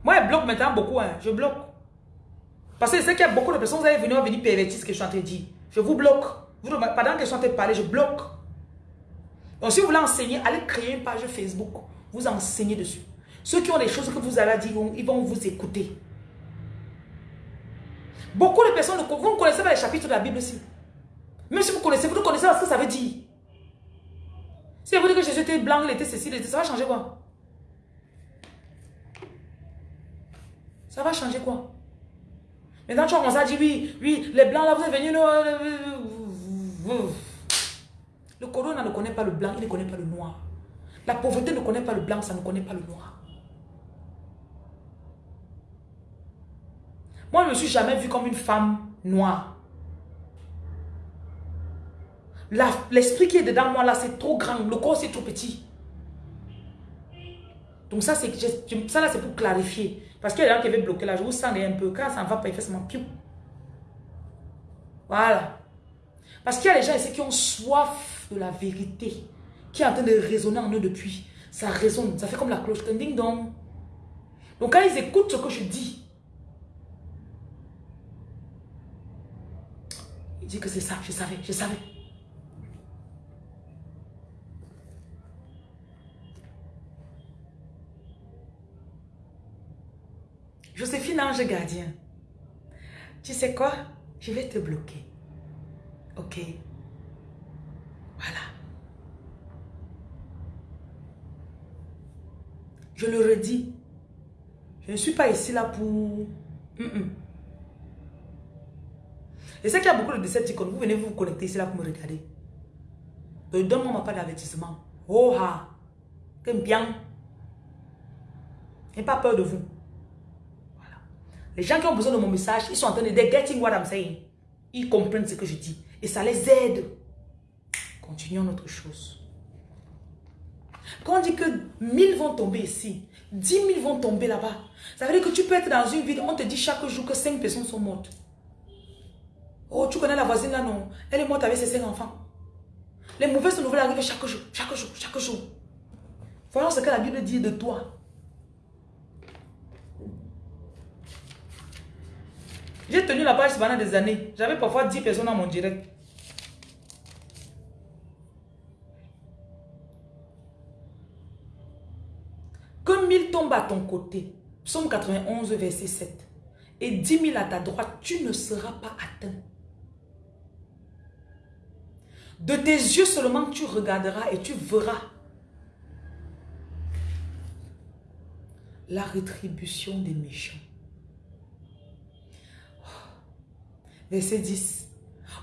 Moi, je bloque maintenant beaucoup. Hein. Je bloque. Parce que je sais qu'il y a beaucoup de personnes, vous allez venir, venir pervertir ce que je suis en train de dire. Je vous bloque. pendant que je suis en train de parler, je bloque. Donc, si vous voulez enseigner, allez créer une page Facebook. Vous enseignez dessus. Ceux qui ont des choses que vous allez dire, ils vont vous écouter. Beaucoup de personnes, vous ne connaissez pas les chapitres de la Bible aussi. Même si vous connaissez, vous ne connaissez pas ce que ça veut dire. Si vous dites que Jésus était blanc, il était ceci, ça va changer quoi? Ça va changer quoi? Maintenant, tu as commencé à dire, oui, oui, les blancs, là, vous êtes venus... Le corona ne connaît pas le blanc, il ne connaît pas le noir. La pauvreté ne connaît pas le blanc, ça ne connaît pas le noir. Moi, je ne me suis jamais vue comme une femme noire. L'esprit qui est dedans moi, là, c'est trop grand. Le corps, c'est trop petit. Donc ça, c'est ça là, c'est pour clarifier. Parce qu'il y a des gens qui avaient bloqué là. Je vous sens un peu. Quand ça ne va pas, il fait seulement piou. Voilà. Parce qu'il y a des gens ici qui ont soif de la vérité. Qui est en train de résonner en eux depuis. Ça résonne. Ça fait comme la cloche. Ding dong. Donc quand ils écoutent ce que je dis, ils disent que c'est ça. Je savais. Je savais. Joséphine Ange Gardien, tu sais quoi? Je vais te bloquer. Ok? Voilà. Je le redis. Je ne suis pas ici là pour... Et c'est qu'il y a beaucoup de Decepticons. Vous venez vous connecter ici là pour me regarder. Donc donne-moi pas d'avertissement. Oh ha! T'aimes bien. N'aie pas peur de vous. Les gens qui ont besoin de mon message, ils sont en train de dire getting what I'm saying. Ils comprennent ce que je dis. Et ça les aide. Continuons notre chose. Quand on dit que 1000 vont tomber ici, 10 000 vont tomber là-bas, ça veut dire que tu peux être dans une ville, on te dit chaque jour que 5 personnes sont mortes. Oh, tu connais la voisine là, non? Elle est morte avec ses 5 enfants. Les mauvaises nouvelles arrivent chaque jour, chaque jour, chaque jour. Voyons ce que la Bible dit de toi. J'ai tenu la page pendant des années. J'avais parfois 10 personnes dans mon direct. Que 1000 tombent à ton côté. Psaume 91, verset 7. Et 10 000 à ta droite, tu ne seras pas atteint. De tes yeux seulement tu regarderas et tu verras la rétribution des méchants. Verset 10.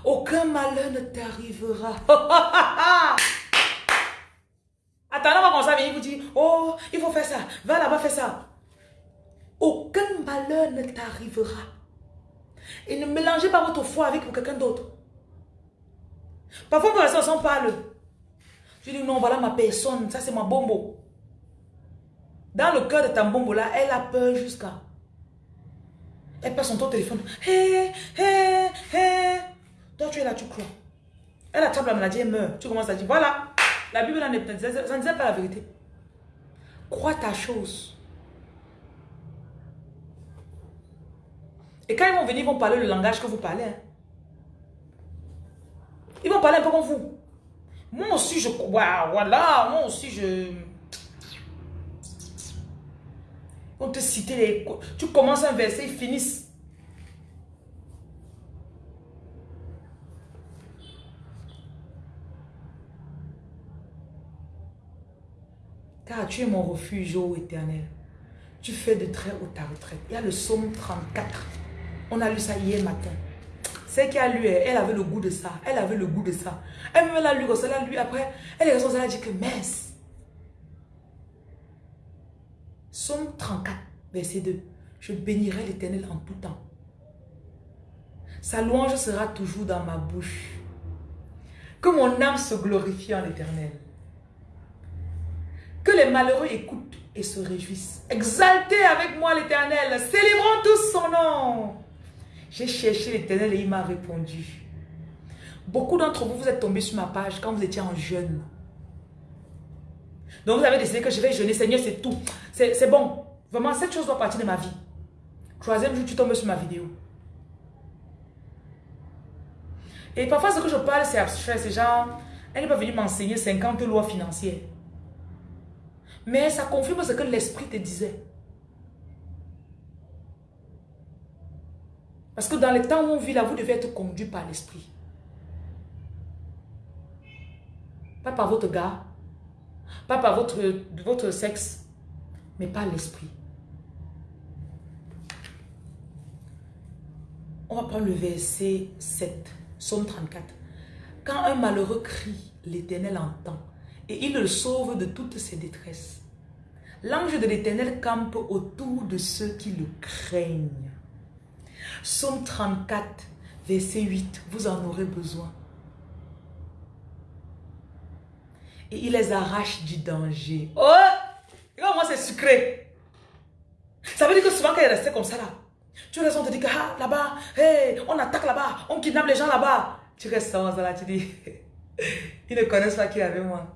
Aucun malheur ne t'arrivera. [LAUGHS] Attends, on va commencer à venir vous dire, oh, il faut faire ça, va là-bas, fais ça. Aucun malheur ne t'arrivera. Et ne mélangez pas votre foi avec quelqu'un d'autre. Parfois, on s'en parle. Je dis, non, voilà ma personne, ça c'est ma bombo. Dans le cœur de ta bombo là, elle a peur jusqu'à elle passe son ton téléphone. Hé, hé, hé. Toi, tu es là, tu crois. Elle attrape la maladie, elle meurt. Tu commences à dire, voilà. La Bible, ça ne disait pas la vérité. Crois ta chose. Et quand ils vont venir, ils vont parler le langage que vous parlez. Hein. Ils vont parler un peu comme vous. Moi aussi, je... crois. voilà, moi aussi, je... On te citer les... Tu commences un verset, ils finissent. Car tu es mon refuge, ô éternel. Tu fais de très haut ta retraite. Il y a le psaume 34. On a lu ça hier matin. C'est qui a lu, elle avait le goût de ça. Elle avait le goût de ça. Elle me l'a lu, elle l'a lu après. Elle est elle a dit que mince. Somme 34, verset 2. Je bénirai l'Éternel en tout temps. Sa louange sera toujours dans ma bouche. Que mon âme se glorifie en l'Éternel. Que les malheureux écoutent et se réjouissent. Exaltez avec moi l'Éternel. Célébrons tous son nom. J'ai cherché l'Éternel et il m'a répondu. Beaucoup d'entre vous, vous êtes tombés sur ma page quand vous étiez en jeûne. Donc vous avez décidé que je vais jeûner. Seigneur, c'est tout. C'est bon. Vraiment, cette chose doit partir de ma vie. Troisième jour, tu tombes sur ma vidéo. Et parfois, ce que je parle, c'est abstrait. C'est genre, elle n'est pas venue m'enseigner 50 lois financières. Mais ça confirme ce que l'esprit te disait. Parce que dans le temps où on vit là, vous devez être conduit par l'esprit. Pas par votre gars, pas par votre, votre sexe, mais par l'esprit. On va prendre le verset 7, Somme 34. Quand un malheureux crie, l'Éternel entend et il le sauve de toutes ses détresses. L'ange de l'Éternel campe autour de ceux qui le craignent. Somme 34, verset 8, vous en aurez besoin. Et il les arrache du danger. Oh! Moi c'est sucré. Ça veut dire que souvent quand il est resté comme ça là, tu as raison de dire que ah, là-bas, hey, on attaque là-bas, on kidnappe les gens là-bas. Tu restes ça là, tu dis, [LAUGHS] ils ne connaissent pas qui est avec moi.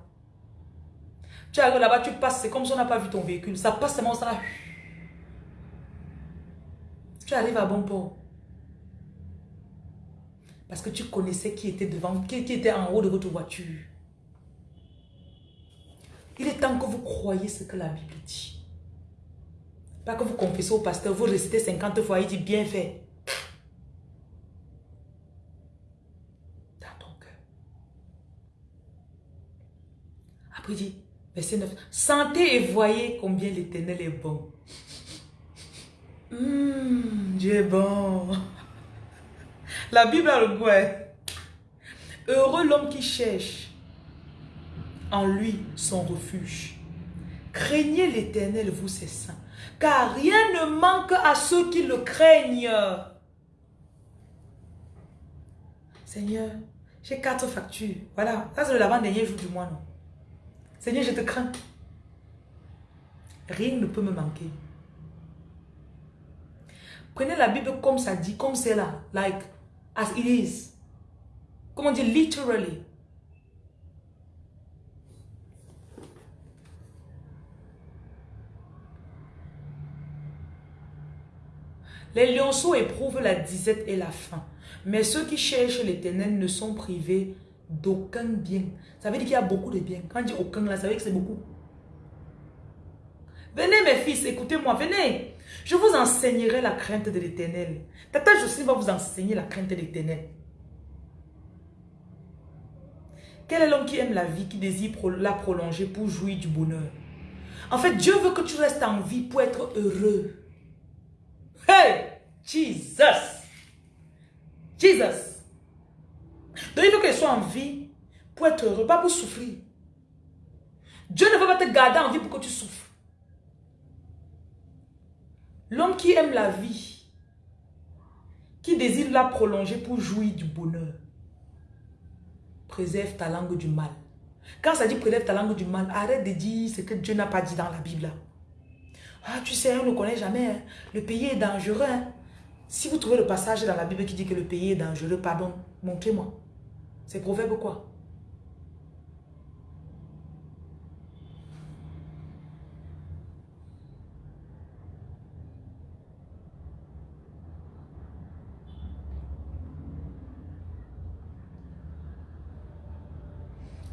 Tu arrives là-bas, tu passes, c'est comme si on n'a pas vu ton véhicule. Ça passe seulement ça là. Tu arrives à bon port. Parce que tu connaissais qui était devant, qui, était en haut de votre voiture. Il est temps que vous croyez ce que la Bible dit. Pas que vous confessez au pasteur, vous récitez 50 fois, il dit bien fait. Dans ton cœur. Après il dit, verset 9, sentez et voyez combien l'éternel est bon. Hum, Dieu est bon. La Bible a le goût. Hein. Heureux l'homme qui cherche en lui son refuge. Craignez l'éternel, vous ses saints, car rien ne manque à ceux qui le craignent. Seigneur, j'ai quatre factures. Voilà, ça c'est le l'avant-dernier jour du mois, non? Seigneur, je te crains. Rien ne peut me manquer. Prenez la Bible comme ça dit, comme c'est là. Like, as it is. Comment dire, literally. Les lionceaux éprouvent la disette et la faim. Mais ceux qui cherchent l'éternel ne sont privés d'aucun bien. Ça veut dire qu'il y a beaucoup de bien. Quand on dit aucun, là, ça veut dire que c'est beaucoup. Venez mes fils, écoutez-moi, venez. Je vous enseignerai la crainte de l'éternel. Tata Jocelyne va vous enseigner la crainte de l'éternel. Quel est l'homme qui aime la vie, qui désire la prolonger pour jouir du bonheur? En fait, Dieu veut que tu restes en vie pour être heureux. Hey! Jesus! Jesus! Donc il faut qu'elle soit en vie pour être heureux, pas pour souffrir. Dieu ne veut pas te garder en vie pour que tu souffres. L'homme qui aime la vie, qui désire la prolonger pour jouir du bonheur, préserve ta langue du mal. Quand ça dit préserve ta langue du mal, arrête de dire ce que Dieu n'a pas dit dans la Bible. Ah, tu sais, on ne connaît jamais. Hein. Le pays est dangereux. Hein. Si vous trouvez le passage dans la Bible qui dit que le pays est dangereux, pardon, montrez-moi. C'est proverbe quoi?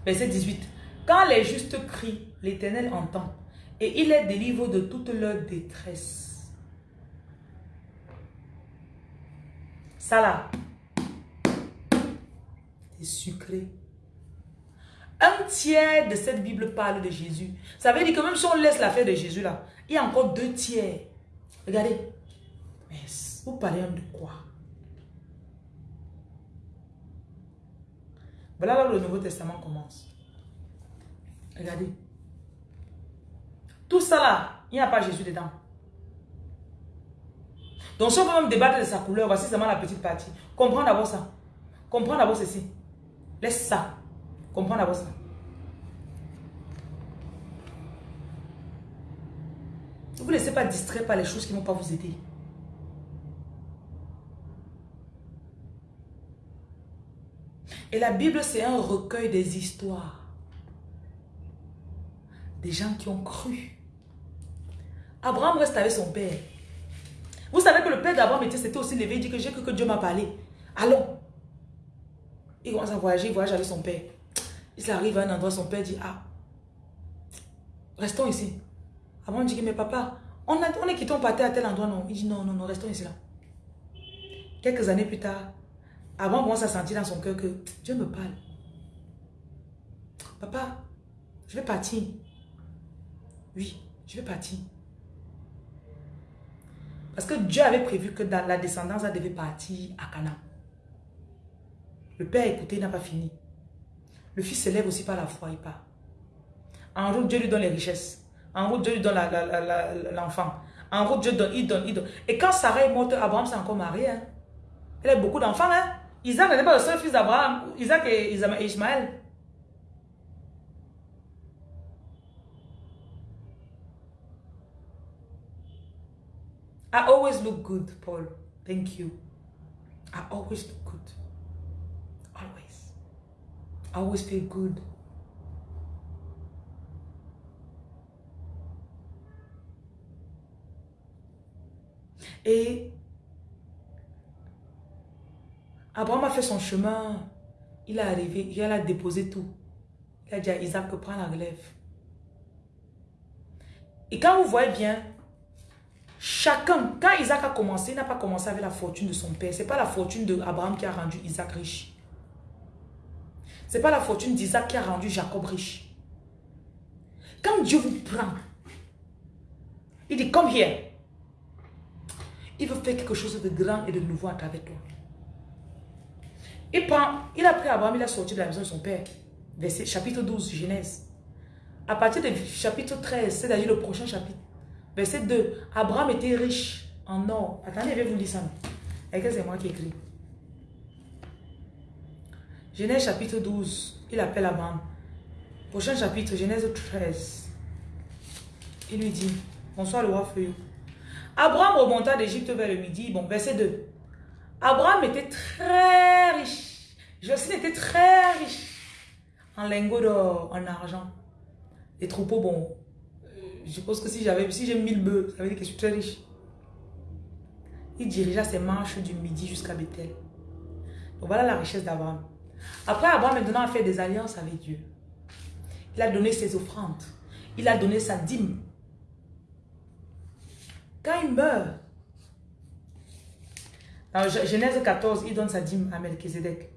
Verset 18. Quand les justes crient, l'Éternel entend et il les délivre de toute leur détresse. Ça là, c'est sucré. Un tiers de cette Bible parle de Jésus. Ça veut dire que même si on laisse l'affaire de Jésus là, il y a encore deux tiers. Regardez. Mais vous parlez de quoi? Voilà là où le Nouveau Testament commence. Regardez. Tout ça là, il n'y a pas Jésus dedans. Donc si on peut même débattre de sa couleur, voici seulement la petite partie. Comprends d'abord ça. Comprends d'abord ceci. Laisse ça. Comprends d'abord ça. Ne vous laissez pas distraire par les choses qui ne vont pas vous aider. Et la Bible, c'est un recueil des histoires. Des gens qui ont cru. Abraham reste avec son père. Vous savez que le père d'Abraham c'était aussi levé, il dit que j'ai cru que Dieu m'a parlé. Allons. Il commence à voyager, il voyage avec son père. Il arrive à un endroit, son père dit, ah, restons ici. Abraham dit, mais papa, on, on est quitté, on partait à tel endroit, non? Il dit, non, non, non, restons ici là. Quelques années plus tard, on commence à sentir dans son cœur que Dieu me parle. Papa, je vais partir. Oui, je vais partir. Parce que Dieu avait prévu que la descendance, devait partir à Cana. Le père écouté, n'a pas fini. Le fils se lève aussi par la foi, il part. En route, Dieu lui donne les richesses. En route, Dieu lui donne l'enfant. En route, Dieu donne, il donne, il donne. Et quand Sarah est morte, Abraham s'est encore marié. Hein. Elle a beaucoup d'enfants. Hein. Isaac n'était pas le seul fils d'Abraham. Isaac et Ismaël. I always look good, Paul. Thank you. I always look good. Always. I always feel good. Et Abraham a fait son chemin. Il est arrivé, il a déposé tout. Il a dit à Isaac, prends la relève. Et quand vous voyez bien, chacun, quand Isaac a commencé, il n'a pas commencé avec la fortune de son père. Ce n'est pas la fortune d'Abraham qui a rendu Isaac riche. Ce n'est pas la fortune d'Isaac qui a rendu Jacob riche. Quand Dieu vous prend, il dit, comme here. Il veut faire quelque chose de grand et de nouveau à travers toi. Il, prend, il a pris Abraham, il a sorti de la maison de son père. Verset, chapitre 12, Genèse. À partir du chapitre 13, c'est-à-dire le prochain chapitre. Verset 2. Abraham était riche en or. Attendez, je vais vous lire ça. Et que c'est moi qui écris? Genèse chapitre 12. Il appelle Abraham. Prochain chapitre, Genèse 13. Il lui dit, bonsoir le roi Feuillot. Abraham remonta d'Égypte vers le midi. Bon, verset 2. Abraham était très riche. Jocelyne était très riche. En lingots d'or, en argent. Les troupeaux, bon. Je pense que si j'avais, si j'ai 1000 bœufs, ça veut dire que je suis très riche. Il dirigea ses marches du midi jusqu'à Bethel. Donc voilà la richesse d'Abraham. Après, Abraham maintenant a fait des alliances avec Dieu. Il a donné ses offrandes. Il a donné sa dîme. Quand il meurt, dans Genèse 14, il donne sa dîme à Melchizedek.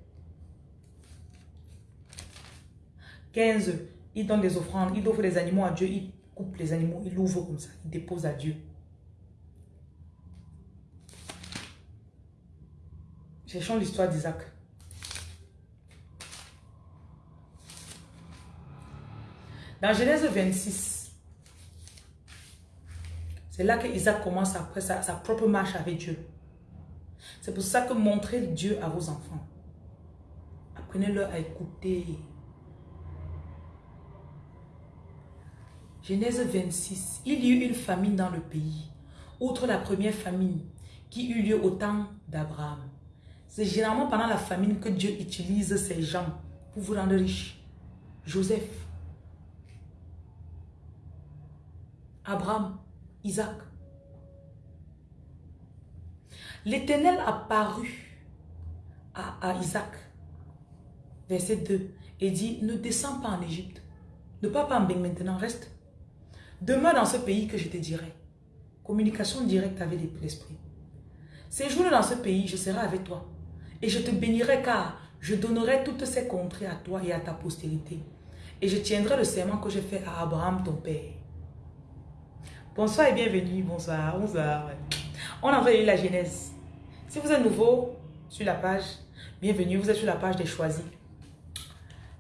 15, il donne des offrandes, il offre des animaux à Dieu, il les animaux, il ouvre comme ça, il dépose à Dieu. Cherchons l'histoire d'Isaac. Dans Genèse 26, c'est là que Isaac commence après sa, sa propre marche avec Dieu. C'est pour ça que montrez Dieu à vos enfants. Apprenez-leur à écouter. Genèse 26. Il y eut une famine dans le pays. Outre la première famine qui eut lieu au temps d'Abraham. C'est généralement pendant la famine que Dieu utilise ces gens pour vous rendre riches. Joseph. Abraham. Isaac. L'Éternel apparut à, à Isaac, verset 2, et dit, ne descends pas en Égypte. Ne pars pas en bain maintenant, reste. Demeure dans ce pays que je te dirai. Communication directe avec l'Esprit. Séjourne dans ce pays, je serai avec toi. Et je te bénirai car je donnerai toutes ces contrées à toi et à ta postérité. Et je tiendrai le serment que j'ai fait à Abraham ton père. Bonsoir et bienvenue. Bonsoir, bonsoir. On vu la Genèse. Si vous êtes nouveau sur la page, bienvenue. Vous êtes sur la page des choisis.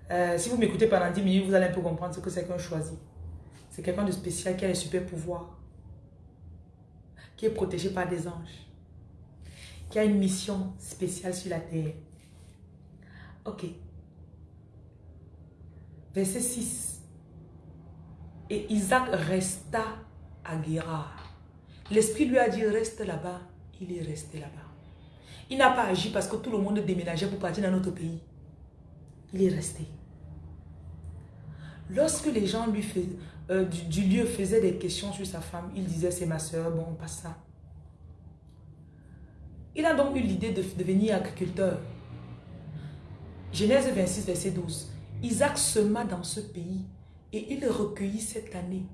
Euh, si vous m'écoutez pendant 10 minutes, vous allez un peu comprendre ce que c'est qu'un choisi. C'est quelqu'un de spécial qui a les super pouvoirs. Qui est protégé par des anges. Qui a une mission spéciale sur la terre. Ok. Verset 6. Et Isaac resta à L'esprit lui a dit reste là-bas. Il est resté là-bas. Il n'a pas agi parce que tout le monde déménageait pour partir dans notre pays. Il est resté. Lorsque les gens lui euh, du, lieu faisaient des questions sur sa femme, il disait c'est ma soeur, bon, on passe ça. Il a donc eu l'idée de devenir agriculteur. Genèse 26, verset 12. Isaac sema dans ce pays et il recueillit cette année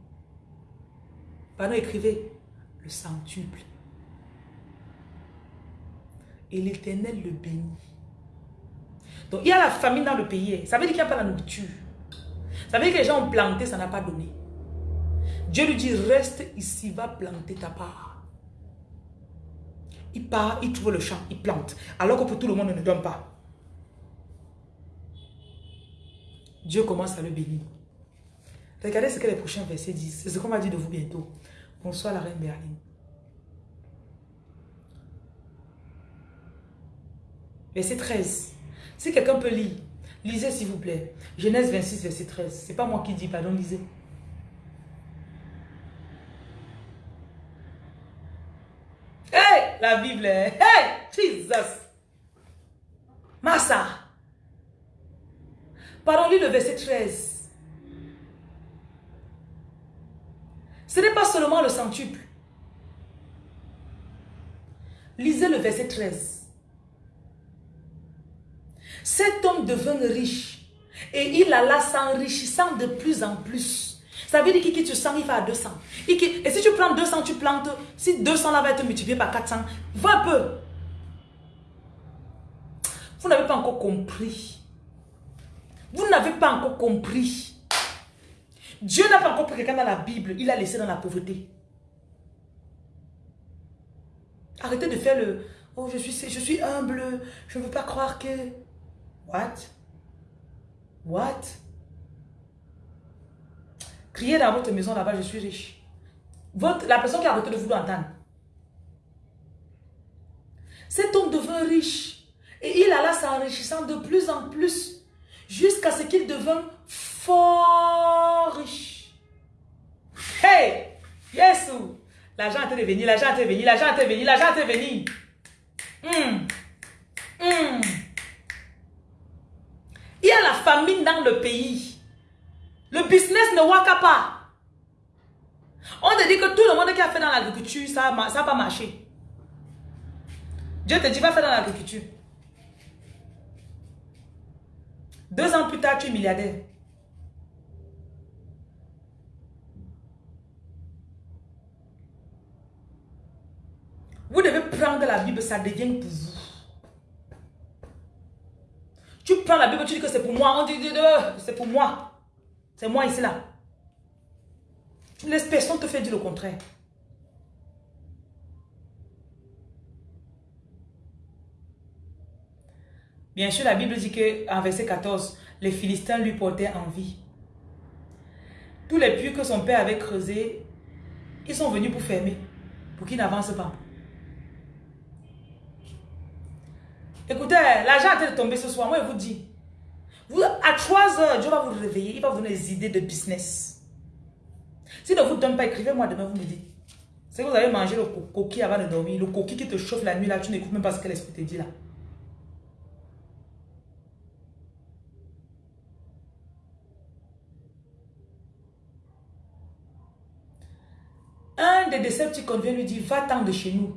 Pardon, écrivez le centuple. Et l'éternel le bénit. Donc il y a la famine dans le pays. Ça veut dire qu'il n'y a pas la nourriture. Ça veut dire que les gens ont planté, ça n'a pas donné. Dieu lui dit, reste ici, va planter ta part. Il part, il trouve le champ, il plante. Alors que pour tout le monde, ne donne pas. Dieu commence à le bénir. Regardez ce que les prochains versets disent. C'est ce qu'on va dire de vous bientôt. Bonsoir la reine Berline. Verset 13. Si quelqu'un peut lire, lisez s'il vous plaît. Genèse 26, verset 13. C'est pas moi qui dis, pardon, lisez. Hey, la Bible. Hey, Jesus. Massa. Pardon, lis le verset 13. Ce n'est pas seulement le centuple. Lisez le verset 13. Cet homme devint riche et il alla s'enrichissant de plus en plus. Ça veut dire que tu sens, il va à 200. Et si tu prends 200, tu plantes. Si 200 là va être multiplié par 400, va un peu. Vous n'avez pas encore compris. Vous n'avez pas encore compris. Dieu n'a pas encore pris quelqu'un dans la Bible. Il a laissé dans la pauvreté. Arrêtez de faire le... Oh, je suis, je suis humble. Je ne veux pas croire que... What? What? Criez dans votre maison là-bas, je suis riche. Votre, la personne qui a arrêté de vous entendre. Cet homme devint riche. Et il alla s'enrichissant de plus en plus. Jusqu'à ce qu'il devint fort riche. Hey! Yes! L'argent est venu, l'argent est venu, l'argent est venu, l'argent est venu. Hum. Hum. Il y a la famine dans le pays. Le business ne waka pas. On te dit que tout le monde qui a fait dans l'agriculture, ça n'a pas marché. Dieu te dit, va faire dans l'agriculture. Deux ans plus tard, tu es milliardaire. Vous devez prendre la Bible, ça devient pour vous. Tu prends la Bible, tu dis que c'est pour moi. On dit, c'est pour moi. C'est moi ici là. Tu ne laisses personne te faire dire le contraire. Bien sûr, la Bible dit que en verset 14, les Philistins lui portaient envie. Tous les puits que son père avait creusés, ils sont venus pour fermer, pour qu'il n'avance pas. Écoutez, l'argent a de tomber ce soir, moi je vous dis. À 3 heures, Dieu va vous réveiller, il va vous donner des idées de business. S'il ne vous donne pas, écrivez-moi demain, vous me dites. C'est que vous avez mangé le coquille avant de dormir, le coquille qui te chauffe la nuit là, tu n'écoutes même pas ce que l'esprit te dit là. Un des décepticons vient lui dire, va-t'en de chez nous.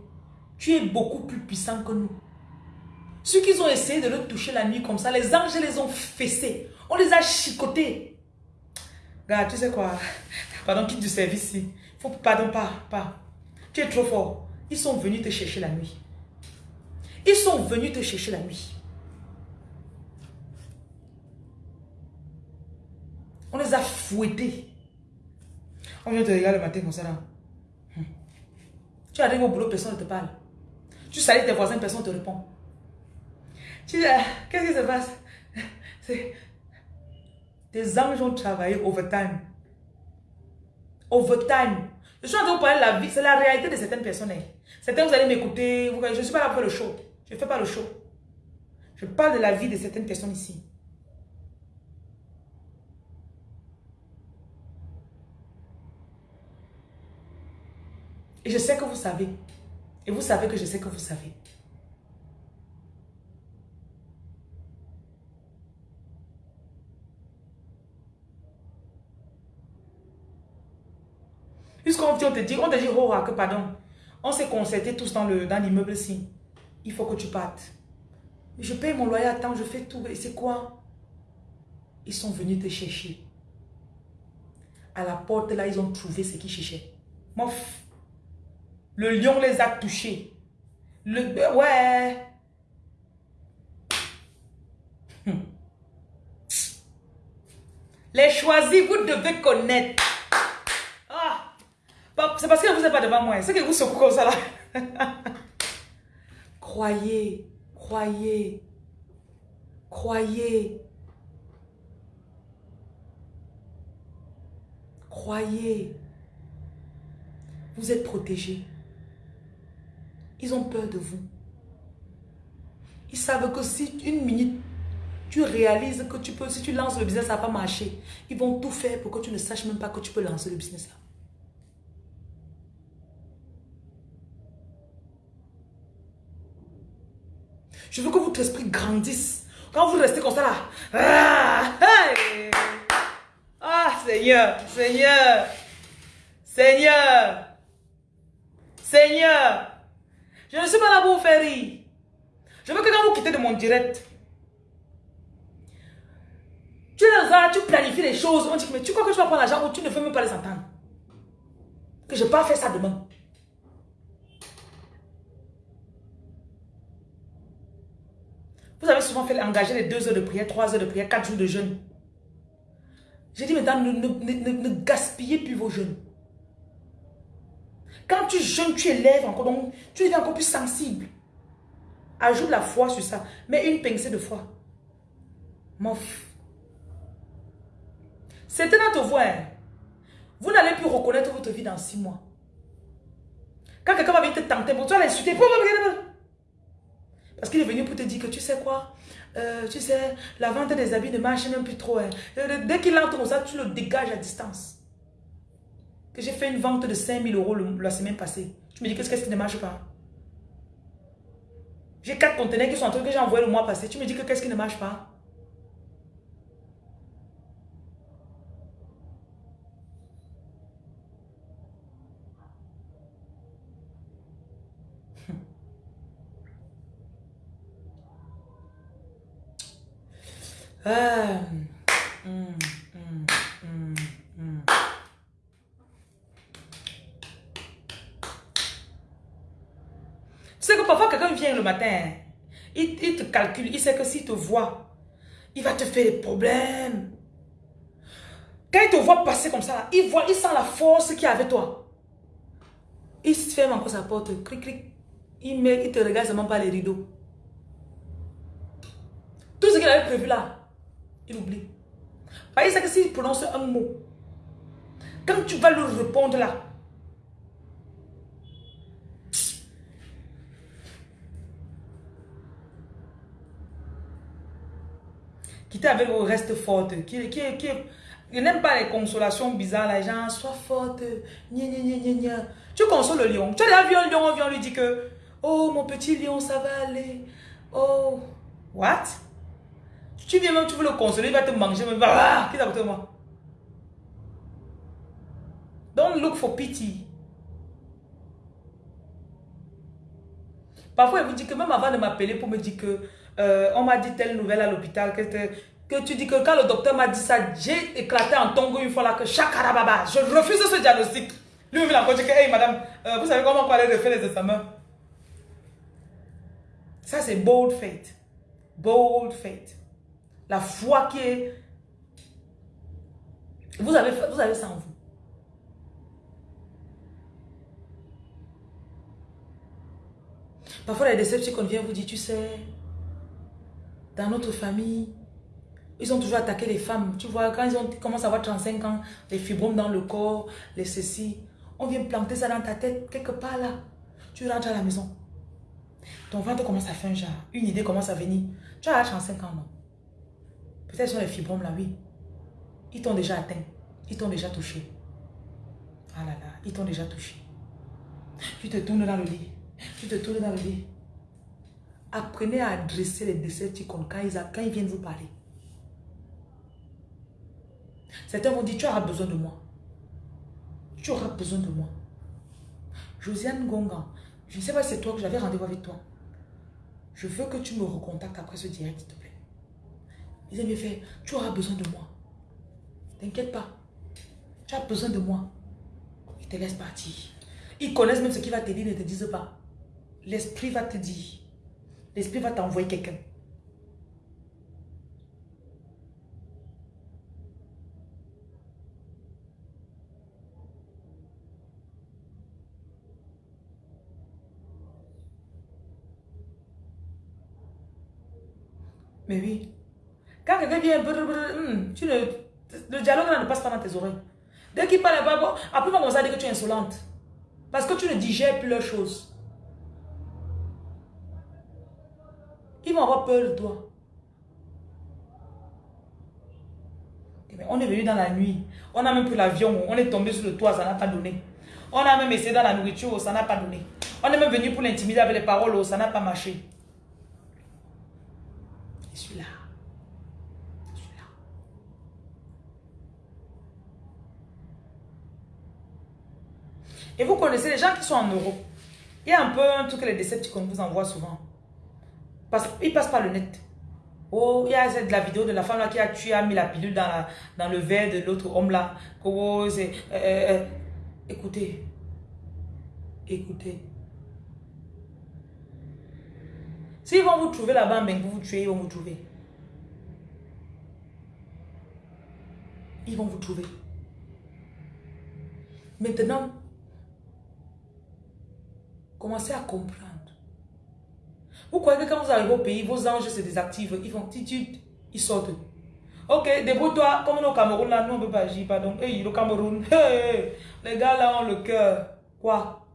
Tu es beaucoup plus puissant que nous. Ceux qui ont essayé de le toucher la nuit comme ça, les anges les ont fessés. On les a chicotés. Regarde, tu sais quoi? Pardon, quitte du service ici. Pardon, pas, pas. Tu es trop fort. Ils sont venus te chercher la nuit. Ils sont venus te chercher la nuit. On les a fouettés. On vient te regarder le matin comme ça là. Hmm. Tu arrives au boulot, personne ne te parle. Tu salis tes voisins, personne ne te répond. Qu'est-ce qui se passe? Tes anges ont travaillé overtime. Overtime. Je suis en train de parler de la vie. C'est la réalité de certaines personnes. Hein. Certains, vous allez m'écouter. Je ne suis pas là pour le show. Je ne fais pas le show. Je parle de la vie de certaines personnes ici. Et je sais que vous savez. Et vous savez que je sais que vous savez. Puisqu'on te dit, on te dit, oh, que pardon, on s'est concerté tous dans l'immeuble dans ici. Il faut que tu partes. Je paye mon loyer à je fais tout. Et c'est quoi? Ils sont venus te chercher. À la porte, là, ils ont trouvé ce qu'ils cherchaient. Mof. Le lion les a touchés. Le, ouais. Hmm. Les choisis, vous devez connaître. C'est parce que vous n'êtes pas devant moi. C'est que vous secouez comme ça [LAUGHS] croyez, croyez, croyez. Croyez. Vous êtes protégé. Ils ont peur de vous. Ils savent que si une minute, tu réalises que tu peux, si tu lances le business, ça va pas marcher. Ils vont tout faire pour que tu ne saches même pas que tu peux lancer le business là. Je veux que votre esprit grandisse? Quand vous restez comme ça là. Ah, ah Seigneur, Seigneur, Seigneur, Seigneur. Je ne suis pas là pour vous faire rire. Je veux que quand vous quittez de mon direct, tu es là, tu planifies les choses. On dit, mais tu crois que tu vas prendre l'argent ou tu ne veux même pas les entendre? Que je ne vais pas faire ça demain. Vous avez souvent fait engager les deux heures de prière, trois heures de prière, quatre jours de jeûne. J'ai dit maintenant, ne, gaspillez plus vos jeûnes. Quand tu jeûnes, tu élèves encore, donc tu deviens encore plus sensible. Ajoute la foi sur ça. Mets une pincée de foi. Mof. C'est un te voir. Vous n'allez plus reconnaître votre vie dans six mois. Quand quelqu'un va venir te tenter, tu vas l'insulter. Parce qu'il est venu pour te dire que tu sais quoi? Euh, Tu sais, la vente des habits ne marche même plus trop. Hein. Euh, dès qu'il entre comme ça, tu le dégages à distance. Que j'ai fait une vente de 5000 euros la semaine passée. Tu me dis qu'est-ce qui ne marche pas? J'ai quatre conteneurs qui sont en train que j'ai envoyé le mois passé. Tu me dis que qu'est-ce qui ne marche pas? Tu sais que parfois quelqu'un vient le matin, il, il, te calcule, il sait que s'il te voit, il va te faire des problèmes. Quand il te voit passer comme ça, il voit, il sent la force qu'il y a avec toi. Il se ferme encore sa porte, clic, clic. Il, met, il te regarde seulement par les rideaux. Tout ce qu'il avait prévu là, il oublie. Parce que s'il prononce un mot, quand tu vas lui répondre là, qui avec reste forte, qui, qui, qui, n'aime pas les consolations bizarres, les gens, sois forte, Tu consoles le lion. Tu as vu un lion, on lui dire que, oh mon petit lion, ça va aller. Oh, what? Tu viens même, tu veux le consoler, il va te manger, va, ah, qui t'a de moi? Don't look for pity. Parfois, il vous dit que même avant de m'appeler pour me dire que euh, on m'a dit telle nouvelle à l'hôpital, que, que tu dis que quand le docteur m'a dit ça, j'ai éclaté en tongo une fois là que chakarababa, je refuse ce diagnostic. Lui, il a encore dit que, hey madame, euh, vous savez comment on aller refaire les examens? Ça, c'est bold faith. Bold faith. La foi qui est... Vous avez, vous avez ça en vous. Parfois, les qu'on vient vous dire, tu sais, dans notre famille, ils ont toujours attaqué les femmes. Tu vois, quand ils ont à avoir 35 ans, les fibromes dans le corps, les ceci, on vient planter ça dans ta tête, quelque part là. Tu rentres à la maison. Ton ventre commence à faire un genre. Une idée commence à venir. Tu as 35 ans, non? Peut-être sur les fibromes là, oui. Ils t'ont déjà atteint. Ils t'ont déjà touché. Ah là là, ils t'ont déjà touché. Tu te tournes dans le lit. Tu te tournes dans le lit. Apprenez à adresser les Decepticons quand ils, quand ils viennent vous parler. Certains vont dire, tu auras besoin de moi. Tu auras besoin de moi. Josiane Gongan, je ne sais pas si c'est toi que j'avais rendez-vous avec toi. Je veux que tu me recontactes après ce direct, Ils aiment faire, tu auras besoin de moi. T'inquiète pas. Tu as besoin de moi. Ils te laissent partir. Ils connaissent même ce qu'il va te dire, ne te disent pas. L'esprit va te dire. L'esprit va t'envoyer quelqu'un. Mais oui. Quand quelqu'un vient, hmm, tu le dialogue ne passe pas dans tes oreilles. Dès qu'il parle, après, on va dire que tu es insolente. Parce que tu ne digères plus leurs choses. Ils vont avoir peur de toi. Eh on est venu dans la nuit. On a même pris l'avion. On est tombé sur le toit, ça n'a pas donné. On a même essayé dans la nourriture, ça n'a pas donné. On est même venu pour l'intimider avec les paroles, ça n'a pas marché. Je suis là. Je suis là. Et vous connaissez les gens qui sont en Europe. Il y a un peu un truc que les Decepticons vous envoient souvent. Parce qu'ils passent par le net. Oh, il y a de la vidéo de la femme là qui a tué, a mis la pilule dans, dans le verre de l'autre homme là. Oh. Euh, euh, euh, écoutez. Écoutez. S'ils vont vous trouver là-bas, mais vous vous tuez, ils vont vous trouver. Ils vont vous trouver. Maintenant, commencez à comprendre. Vous croyez que quand vous arrivez au pays, vos anges se désactivent, ils font titut, ils sortent. Ok, débrouille-toi, comme au Cameroun, là, nous on ne peut pas agir, pardon. Hey, le Cameroun, [LAUGHS] les gars là ont le cœur. Quoi?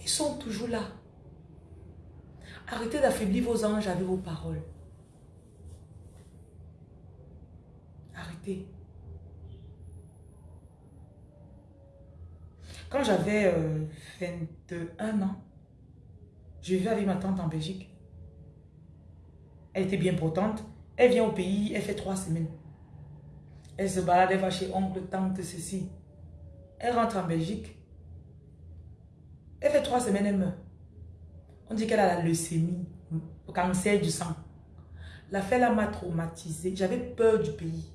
Ils sont toujours là. Arrêtez d'affaiblir vos anges avec vos paroles. Arrêtez. Quand j'avais 21 euh, ans, je vivais avec ma tante en Belgique. Elle était bien portante. Elle vient au pays, elle fait trois semaines. Elle se balade, elle va chez oncle, tante, ceci. Elle rentre en Belgique. Elle fait trois semaines, elle meurt. On dit qu'elle a la leucémie, le cancer du sang. L'affaire m'a traumatisée. J'avais peur du pays.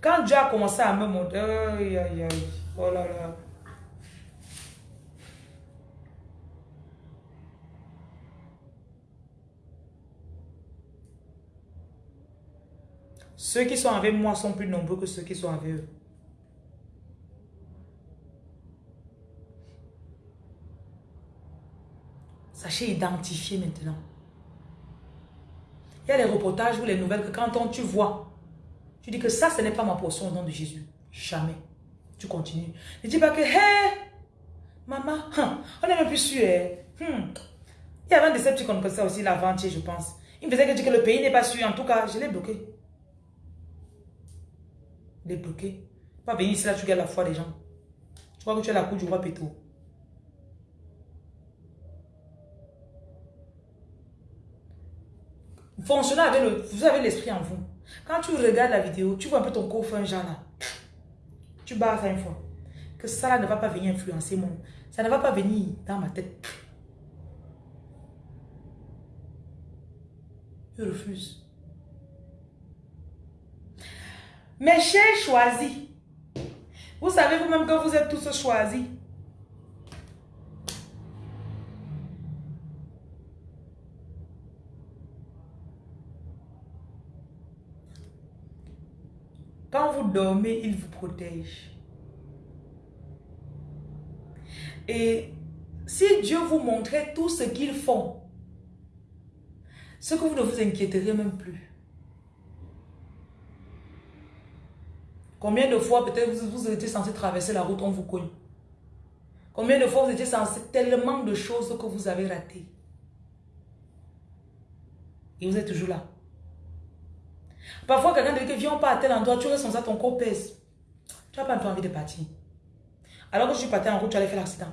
Quand Dieu a commencé à me montrer, aïe, aïe, aïe, oh là là. Ceux qui sont avec moi sont plus nombreux que ceux qui sont avec eux. Sachez identifier maintenant. Il y a les reportages ou les nouvelles que quand on, tu vois, tu dis que ça, ce n'est pas ma portion au nom de Jésus. Jamais. Tu continues. Ne dis pas que, hé, maman, hein, on n'est même plus sûr. Hein. Hmm. Il y avait un décepticon comme ça aussi l'avant-hier, je pense. Il me faisait dire que le pays n'est pas sûr. En tout cas, je l'ai bloqué. L'ai bloqué. Pas venir ici là, tu gardes la foi des gens. Tu crois que tu as la cour du roi Péto. Fonctionnez avec le... Vous avez l'esprit en vous. Quand tu regardes la vidéo, tu vois un peu ton corps un genre là. Tu barres ça une fois. Que ça ne va pas venir influencer mon... Ça ne va pas venir dans ma tête. Je refuse. Mes chers choisis. Vous savez vous-même que vous êtes tous choisis. Quand vous dormez, il vous protège. Et si Dieu vous montrait tout ce qu'ils font, ce que vous ne vous inquiéteriez même plus. Combien de fois peut-être vous, vous étiez censé traverser la route, on vous cogne. Combien de fois vous étiez censé tellement de choses que vous avez ratées. Et vous êtes toujours là. Parfois, quelqu'un te dit que viens pas à tel endroit, tu restes ça, ton corps pèse. Tu n'as pas envie de partir. Alors que je suis parti en route, tu allais faire l'accident.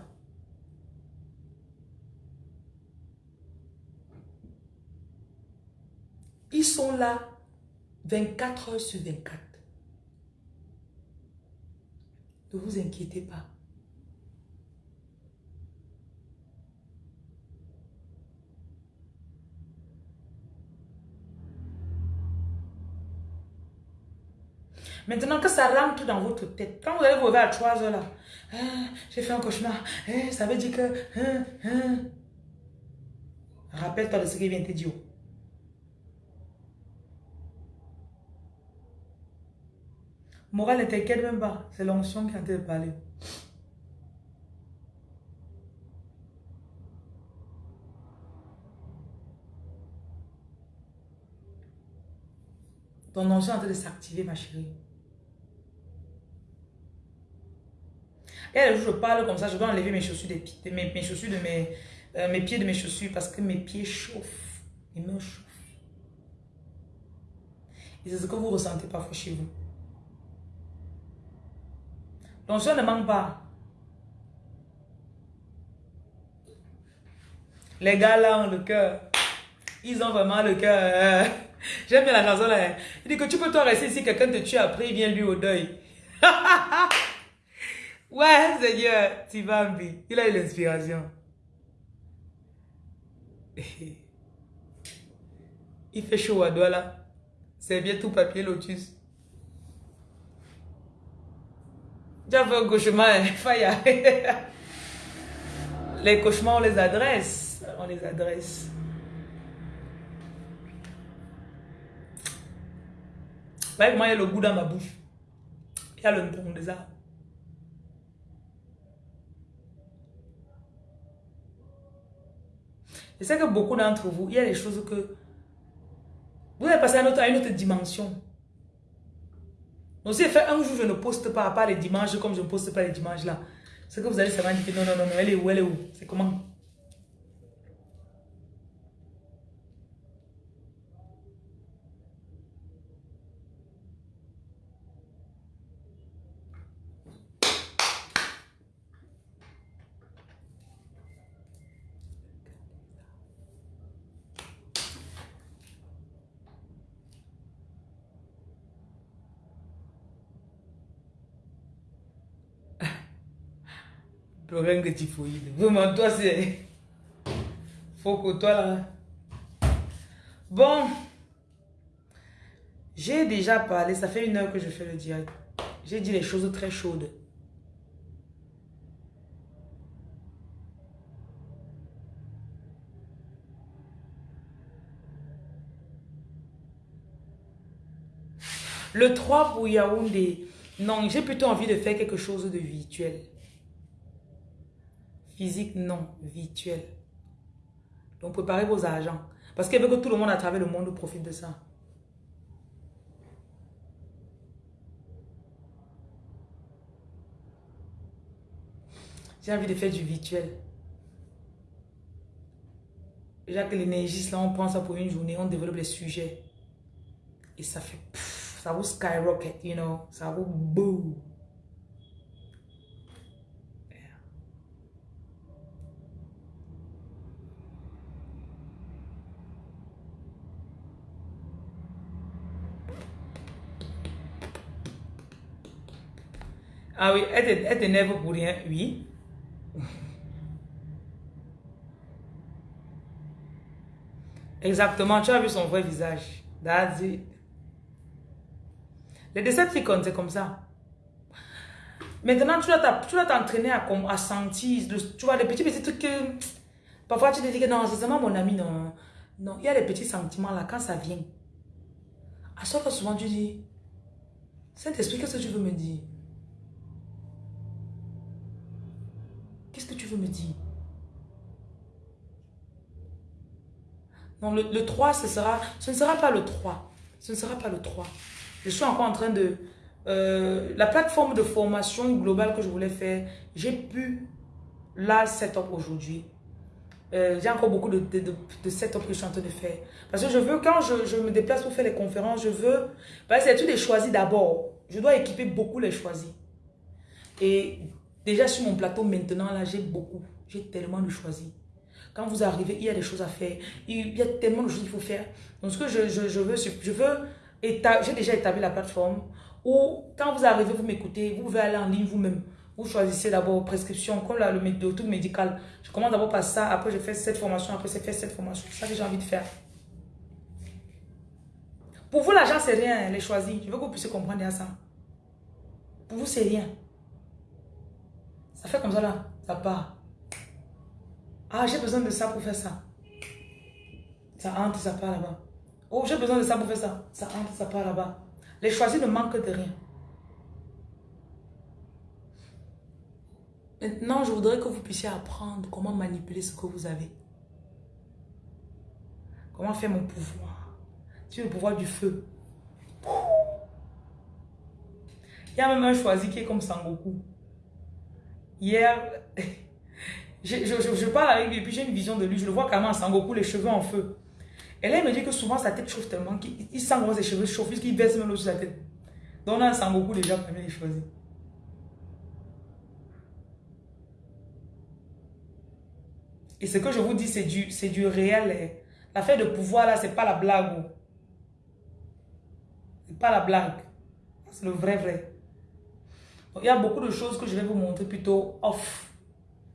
Ils sont là 24 heures sur 24. Ne vous inquiétez pas. Maintenant que ça rentre dans votre tête, quand vous allez vous lever à 3 heures là, hein, j'ai fait un cauchemar, hein, ça veut dire que... Hein, Rappelle-toi de ce qui vient te dire. Morale ne t'inquiète même pas, c'est l'onction qui train de parler. Ton ancien est en train de s'activer, ma chérie. Et là, je parle comme ça, je dois enlever mes chaussures, de, mes, mes, chaussures de mes, euh, mes pieds de mes chaussures parce que mes pieds chauffent. Mes mains chauffent. Et c'est ce que vous ressentez parfois chez vous. L'onction ne manque pas. Les gars là ont le cœur. Ils ont vraiment le cœur. [LAUGHS] J'aime bien la chanson là. Il dit que tu peux toi rester ici, quelqu'un te tue après, il vient lui au deuil. [LAUGHS] ouais, Seigneur, tu vas me Il a eu l'inspiration. [LAUGHS] Il fait chaud à doigt là. C'est bien tout papier lotus. Fait un cauchemar, hein, [LAUGHS] Faya. Les cauchemars, on les adresse. On les adresse. Comment il y a le goût dans ma bouche. Il y a le ton des arbres. Je sais que beaucoup d'entre vous, il y a des choses que vous avez passé à, à une autre dimension. Donc si fait un jour, je ne poste pas, pas les dimanches comme je ne poste pas les dimanches là. C'est que vous allez savoir dire non, non, non, elle est où, elle est où? C'est comment? Que typhoïde. Vraiment, toi, c'est... Faut que toi, là... Bon. J'ai déjà parlé, ça fait une heure que je fais le direct. J'ai dit les choses très chaudes. Le 3 pour Yaoundé. Non, j'ai plutôt envie de faire quelque chose de virtuel. Physique, non. Virtuel. Donc, préparez vos agents. Parce qu'il veut que tout le monde à travers le monde profite de ça. J'ai envie de faire du virtuel. Déjà que l'énergie, là, on prend ça pour une journée, on développe les sujets. Et ça fait... ça vous skyrocket, you know. Ça vous boum. Ah oui, elle t'énerve pour rien, oui. Exactement, tu as vu son vrai visage. That's it. Les Decepticons, c'est comme ça. Maintenant, tu dois t'entraîner à, à, sentir, tu vois, les petits, petits trucs que... Parfois, tu te dis que non, c'est seulement mon ami, non. Non, il y a des petits sentiments là, quand ça vient. À ce souvent, tu dis, Saint-Esprit, qu'est-ce que tu veux me dire Qu'est-ce que tu veux me dire Non, le, 3, ce, sera, ce ne sera pas le 3. Ce ne sera pas le 3. Je suis encore en train de... Euh, la plateforme de formation globale que je voulais faire, j'ai pu la setup aujourd'hui. Euh, j'ai encore beaucoup de, de, de, setup que je suis en train de faire. Parce que je veux, quand je, me déplace pour faire les conférences, je veux... Parce que c'est tout choisis d'abord. Je dois équiper beaucoup les choisis. Et Déjà sur mon plateau maintenant, là, j'ai beaucoup. J'ai tellement de choisi. Quand vous arrivez, il y a des choses à faire. Il y a tellement de choses qu'il faut faire. Donc, ce que je, je, veux, je veux, j'ai déjà établi la plateforme où, quand vous arrivez, vous m'écoutez, vous pouvez aller en ligne vous-même. Vous choisissez d'abord prescription, comme là, le tout médical. Je commence d'abord par ça, après je fais cette formation, après je fais cette formation. C'est ça que j'ai envie de faire. Pour vous, l'argent, c'est rien, les choisis. Je veux que vous puissiez comprendre ça. Pour vous, c'est rien. Ça fait comme ça là, ça part. Ah, j'ai besoin de ça pour faire ça. Ça entre, ça part là-bas. Oh, j'ai besoin de ça pour faire ça. Ça entre, ça part là-bas. Les choisis ne manquent de rien. Maintenant, je voudrais que vous puissiez apprendre comment manipuler ce que vous avez. Comment faire mon pouvoir. Tu le pouvoir du feu. Il y a même un choisi qui est comme Sangoku. Hier, [LAUGHS] je, parle avec lui et puis j'ai une vision de lui. Je le vois carrément en Sangoku, les cheveux en feu. Et là, il me dit que souvent sa tête chauffe tellement qu'il sent ses cheveux chauffent qu'il baisse même l'eau sur la tête. Donc un Sangoku déjà, premier, il choisit. Et ce que je vous dis, c'est du, du réel. L'affaire de pouvoir là, c'est pas la blague. Oh. C'est pas la blague. C'est le vrai vrai. Il y a beaucoup de choses que je vais vous montrer plutôt off.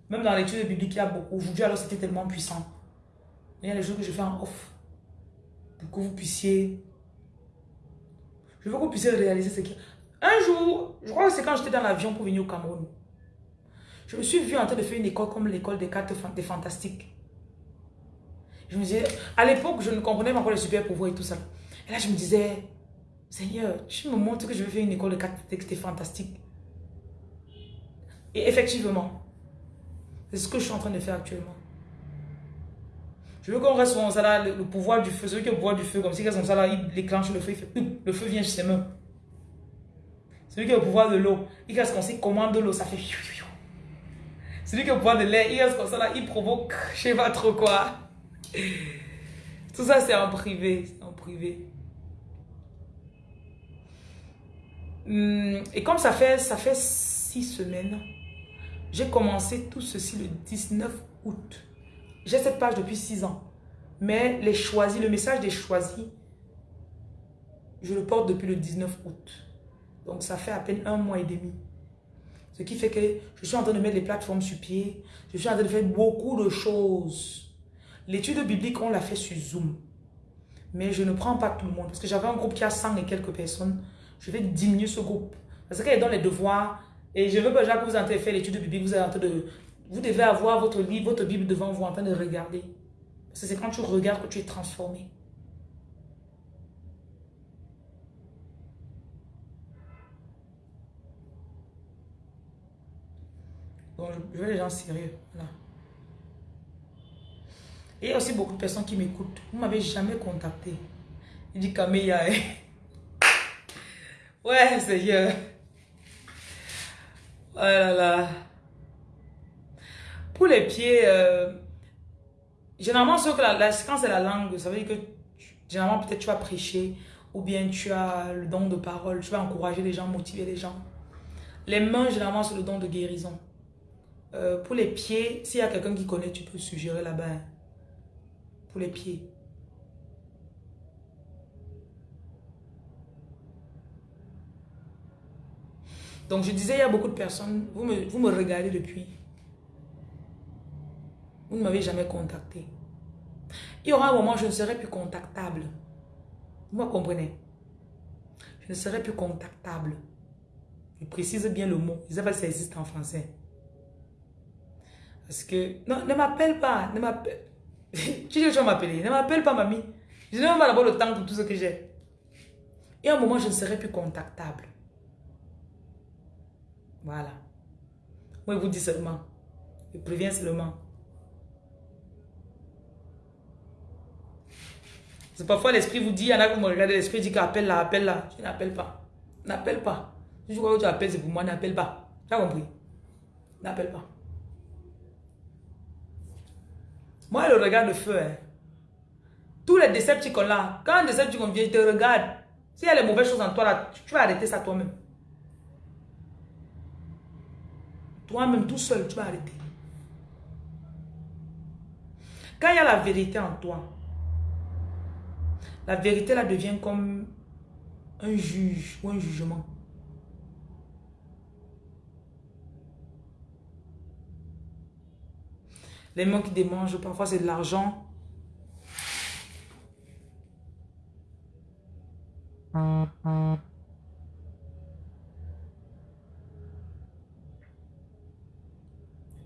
Même dans l'étude biblique, il y a beaucoup. Aujourd'hui, alors c'était tellement puissant. Il y a des choses que je fais en off. Pour que vous puissiez... Je veux que vous puissiez réaliser ce qui... Un jour, je crois que c'est quand j'étais dans l'avion pour venir au Cameroun. Je me suis vue en train de faire une école comme l'école des cartes des fantastiques. Je me disais, à l'époque, je ne comprenais pas encore les super pouvoirs et tout ça. Et là, je me disais, Seigneur, tu me montres que je vais faire une école de cartes des fantastiques. Et effectivement, c'est ce que je suis en train de faire actuellement. Je veux qu'on reste comme ça là, le, pouvoir du feu, celui qui a le pouvoir du feu, comme si comme ça là, il déclenche le feu, il fait, le feu vient chez mains. Celui qui a le pouvoir de l'eau, il reste comme s'il commande l'eau, ça fait celui qui boit de l'air, il reste comme ça là, il provoque, [LAUGHS] je sais pas trop quoi. Tout ça, c'est en privé. en privé. Hmm, et comme ça fait, ça fait six semaines, j'ai commencé tout ceci le 19 août. J'ai cette page depuis six ans. Mais les choisis, le message des choisis, je le porte depuis le 19 août. Donc ça fait à peine un mois et demi. Ce qui fait que je suis en train de mettre les plateformes sur pied. Je suis en train de faire beaucoup de choses. L'étude biblique, on l'a fait sur Zoom. Mais je ne prends pas tout le monde. Parce que j'avais un groupe qui a 100 et quelques personnes. Je vais diminuer ce groupe. Parce est dans les devoirs. Et je veux que vous en faire l'étude biblique. Vous, êtes en train de, vous devez avoir votre livre, votre Bible devant vous en train de regarder. Parce que c'est quand tu regardes que tu es transformé. je veux les gens sérieux. Et il y a aussi beaucoup de personnes qui m'écoutent. Vous ne m'avez jamais contacté. Il dit Camélia. [LAUGHS] Ouais, Seigneur. Oh. Pour les pieds, euh, généralement, ce que la, c'est la langue, ça veut dire que généralement, peut-être tu vas prêcher ou bien tu as le don de parole, tu vas encourager les gens, motiver les gens. Les mains, généralement, c'est le don de guérison. Euh, pour les pieds, s'il y a quelqu'un qui connaît, tu peux suggérer là-bas. Pour les pieds. Donc je disais, il y a beaucoup de personnes, vous me, vous me regardez depuis. Vous ne m'avez jamais contacté. Il y aura un moment je ne serai plus contactable. Vous me comprenez? Je ne serai plus contactable. Je précise bien le mot. Je ne sais pas si ça existe en français. Parce que, non, ne m'appelle pas, ne m'appelle. [LAUGHS] tu dis que tu vas m'appeler, ne m'appelle pas, mamie. Je n'ai même pas le temps pour tout ce que j'ai. Et à un moment, je ne serai plus contactable. Voilà. Moi, je vous dis seulement. Je préviens seulement. C'est parfois l'esprit vous dit, il y en a qui me regardent, l'esprit dit qu'appelle là, appelle là. Je n'appelle pas. N'appelle pas. Si je crois que tu appelles, c'est pour moi, n'appelle pas. Tu as compris? N'appelle pas. Moi, le regard de feu, hein. tous les décepticons là, quand un décepticon vient, il te regarde. S'il y a les mauvaises choses en toi là, tu vas arrêter ça toi-même. Toi-même, tout seul, tu vas arrêter. Quand il y a la vérité en toi, la vérité là devient comme un juge ou un jugement. Les mains qui démangent, parfois c'est de l'argent.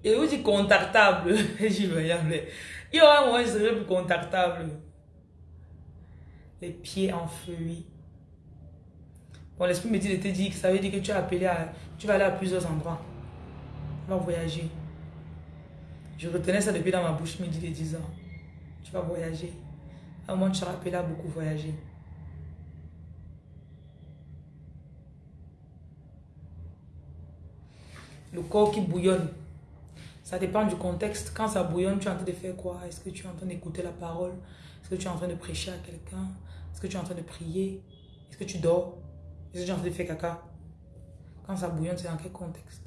Et vous dites contactable. [LAUGHS] J'y vais, Il y aura un moment plus contactable. Les pieds en feu. Bon, l'esprit me dit de te dire que ça veut dire que tu as appelé à. Tu vas aller à plusieurs endroits. Tu vas voyager. Je retenais ça depuis dans ma bouche, me dit de 10 ans. Tu vas voyager. À un moment, tu seras appelé à beaucoup voyager. Le corps qui bouillonne. Ça dépend du contexte. Quand ça bouillonne, tu es en train de faire quoi? Est-ce que tu es en train d'écouter la parole? Est-ce que tu es en train de prêcher à quelqu'un? Est-ce que tu es en train de prier? Est-ce que tu dors? Est-ce que tu es en train de faire caca? Quand ça bouillonne, c'est dans quel contexte?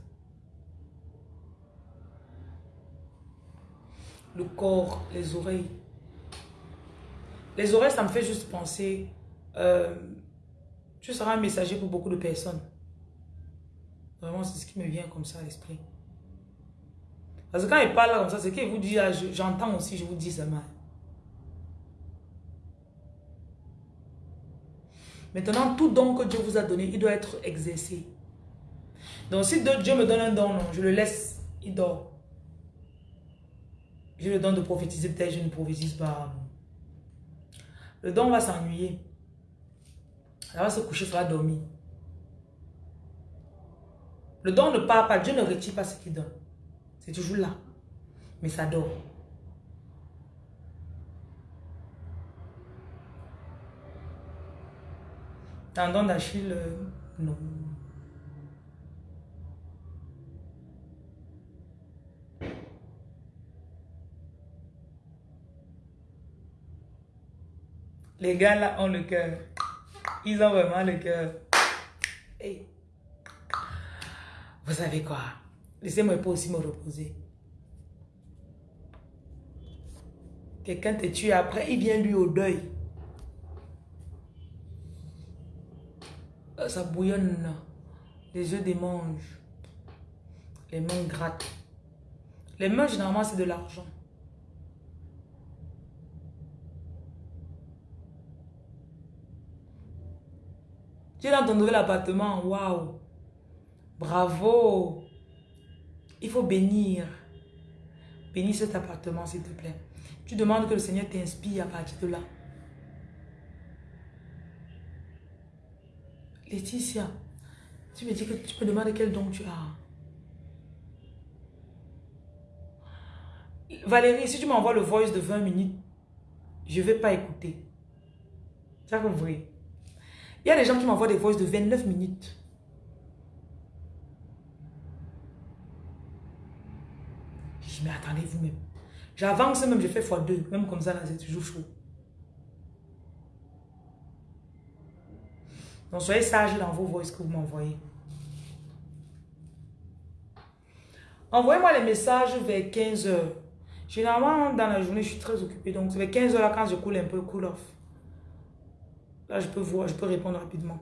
Le corps, les oreilles. Les oreilles, ça me fait juste penser... Euh, tu seras un messager pour beaucoup de personnes. Vraiment, c'est ce qui me vient comme ça à l'esprit. Parce que quand il parle comme ça, c'est qu'il vous dit, ah, j'entends aussi, je vous dis ça mal. Maintenant, tout don que Dieu vous a donné, il doit être exercé. Donc, si Dieu me donne un don, je le laisse, il dort. J'ai le don de prophétiser, peut-être je ne prophétise pas. Le don va s'ennuyer. Elle va se coucher, ça va dormir. Le don ne part pas. Dieu ne retire pas ce qu'il donne. C'est toujours là. Mais ça dort. Tendon d'Achille, euh, non. Les gars là ont le cœur. Ils ont vraiment le cœur. Vous savez quoi? Laissez-moi aussi me reposer. Quelqu'un te tue après, il vient lui au deuil. Ça bouillonne. Les yeux démangent. Les mains grattent. Les mains, généralement, c'est de l'argent. Tu es dans ton nouvel appartement, waouh. Bravo. Il faut bénir. Bénis cet appartement, s'il te plaît. Tu demandes que le Seigneur t'inspire à partir de là. Laetitia, tu me dis que tu peux demander quel don tu as. Valérie, si tu m'envoies le voice de 20 minutes, je ne vais pas écouter. Ça compris. Il y a des gens qui m'envoient des voices de 29 minutes. Mais attendez vous-même. J'avance même, je fais x2. Même comme ça, c'est toujours chaud. Donc, soyez sage dans vos voix que vous m'envoyez. Envoyez-moi les messages vers 15 heures. Généralement, dans la journée, je suis très occupée. Donc, vers 15 heures, là, quand je coule un peu, cool off. Là, je peux voir, je peux répondre rapidement.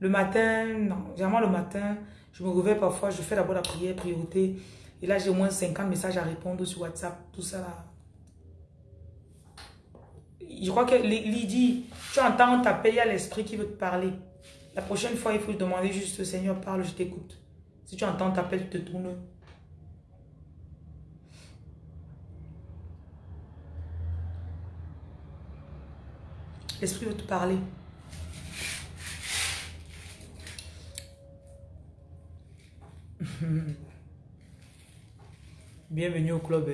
Le matin, non. Généralement, le matin, je me réveille parfois, je fais d'abord la prière, priorité. Et là, j'ai au moins 50 messages à répondre sur WhatsApp, tout ça là. Je crois que Lydie, tu entends, on t'appelle, il y a l'esprit qui veut te parler. La prochaine fois, il faut demander juste, Seigneur, parle, je t'écoute. Si tu entends, t'appelles, tu te tournes. L'esprit veut te parler. [LAUGHS] Bienvenue au club.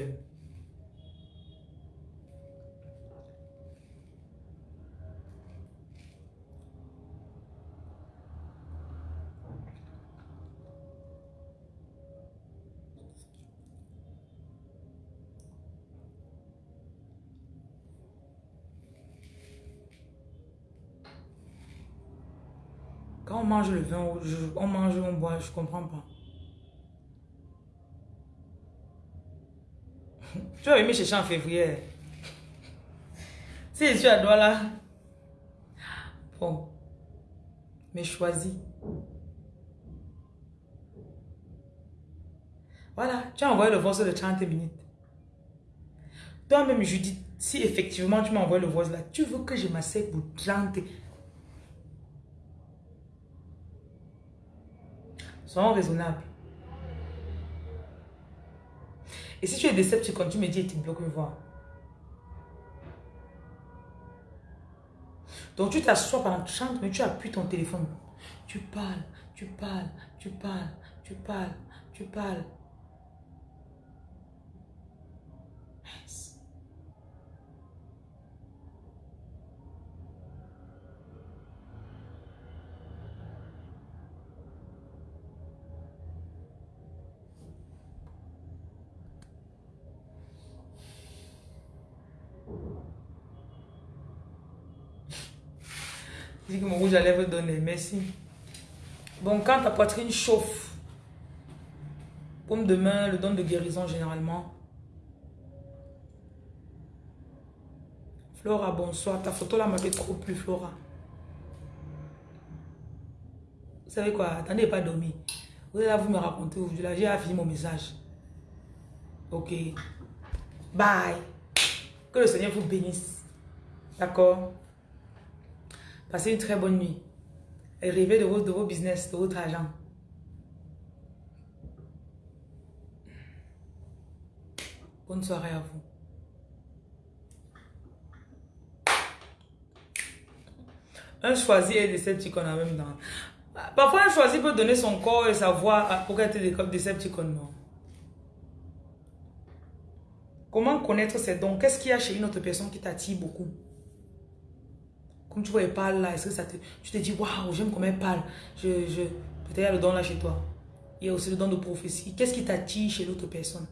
Quand on mange le vin, on mange, on boit, je comprends pas. Tu vas venir chercher en février. Si je suis à là. Bon. Mais choisis. Voilà, tu as envoyé le voice de 30 minutes. Toi-même, je dis, si effectivement tu m'envoies le voice là, tu veux que je m'asseye pour 30 Soyons raisonnables. Et si tu es déceptif, quand tu me dis, tu bloques une voix. Donc tu t'assois pendant 30 mais tu appuies ton téléphone. Tu parles, tu parles, tu parles, tu parles, tu parles. dis que mon rouge à lèvres donner. Merci. Bon, quand ta poitrine chauffe, comme demain, le don de guérison généralement. Flora, bonsoir. Ta photo là m'a fait trop plus, Flora. Vous savez quoi? Attendez, pas dormi. Vous allez vous me raconter aujourd'hui. Là, j'ai fini mon message. Ok. Bye. Que le Seigneur vous bénisse. D'accord? Passez une très bonne nuit. Et rêvez de vos, de vos business, de votre argent. Bonne soirée à vous. Un choisi est décepticon en même temps. Parfois, un choisi peut donner son corps et sa voix pour être décepticon. Non. Comment connaître ces dons? Qu'est-ce qu'il y a chez une autre personne qui t'attire beaucoup? Comme tu vois, elle parle là, est-ce que ça te... Tu te dis, waouh, j'aime comment elle parle. Je, je... Peut-être il y a le don là chez toi. Il y a aussi le don de prophétie. Qu'est-ce qui t'attire chez l'autre personne?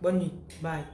Bonne nuit. Bye.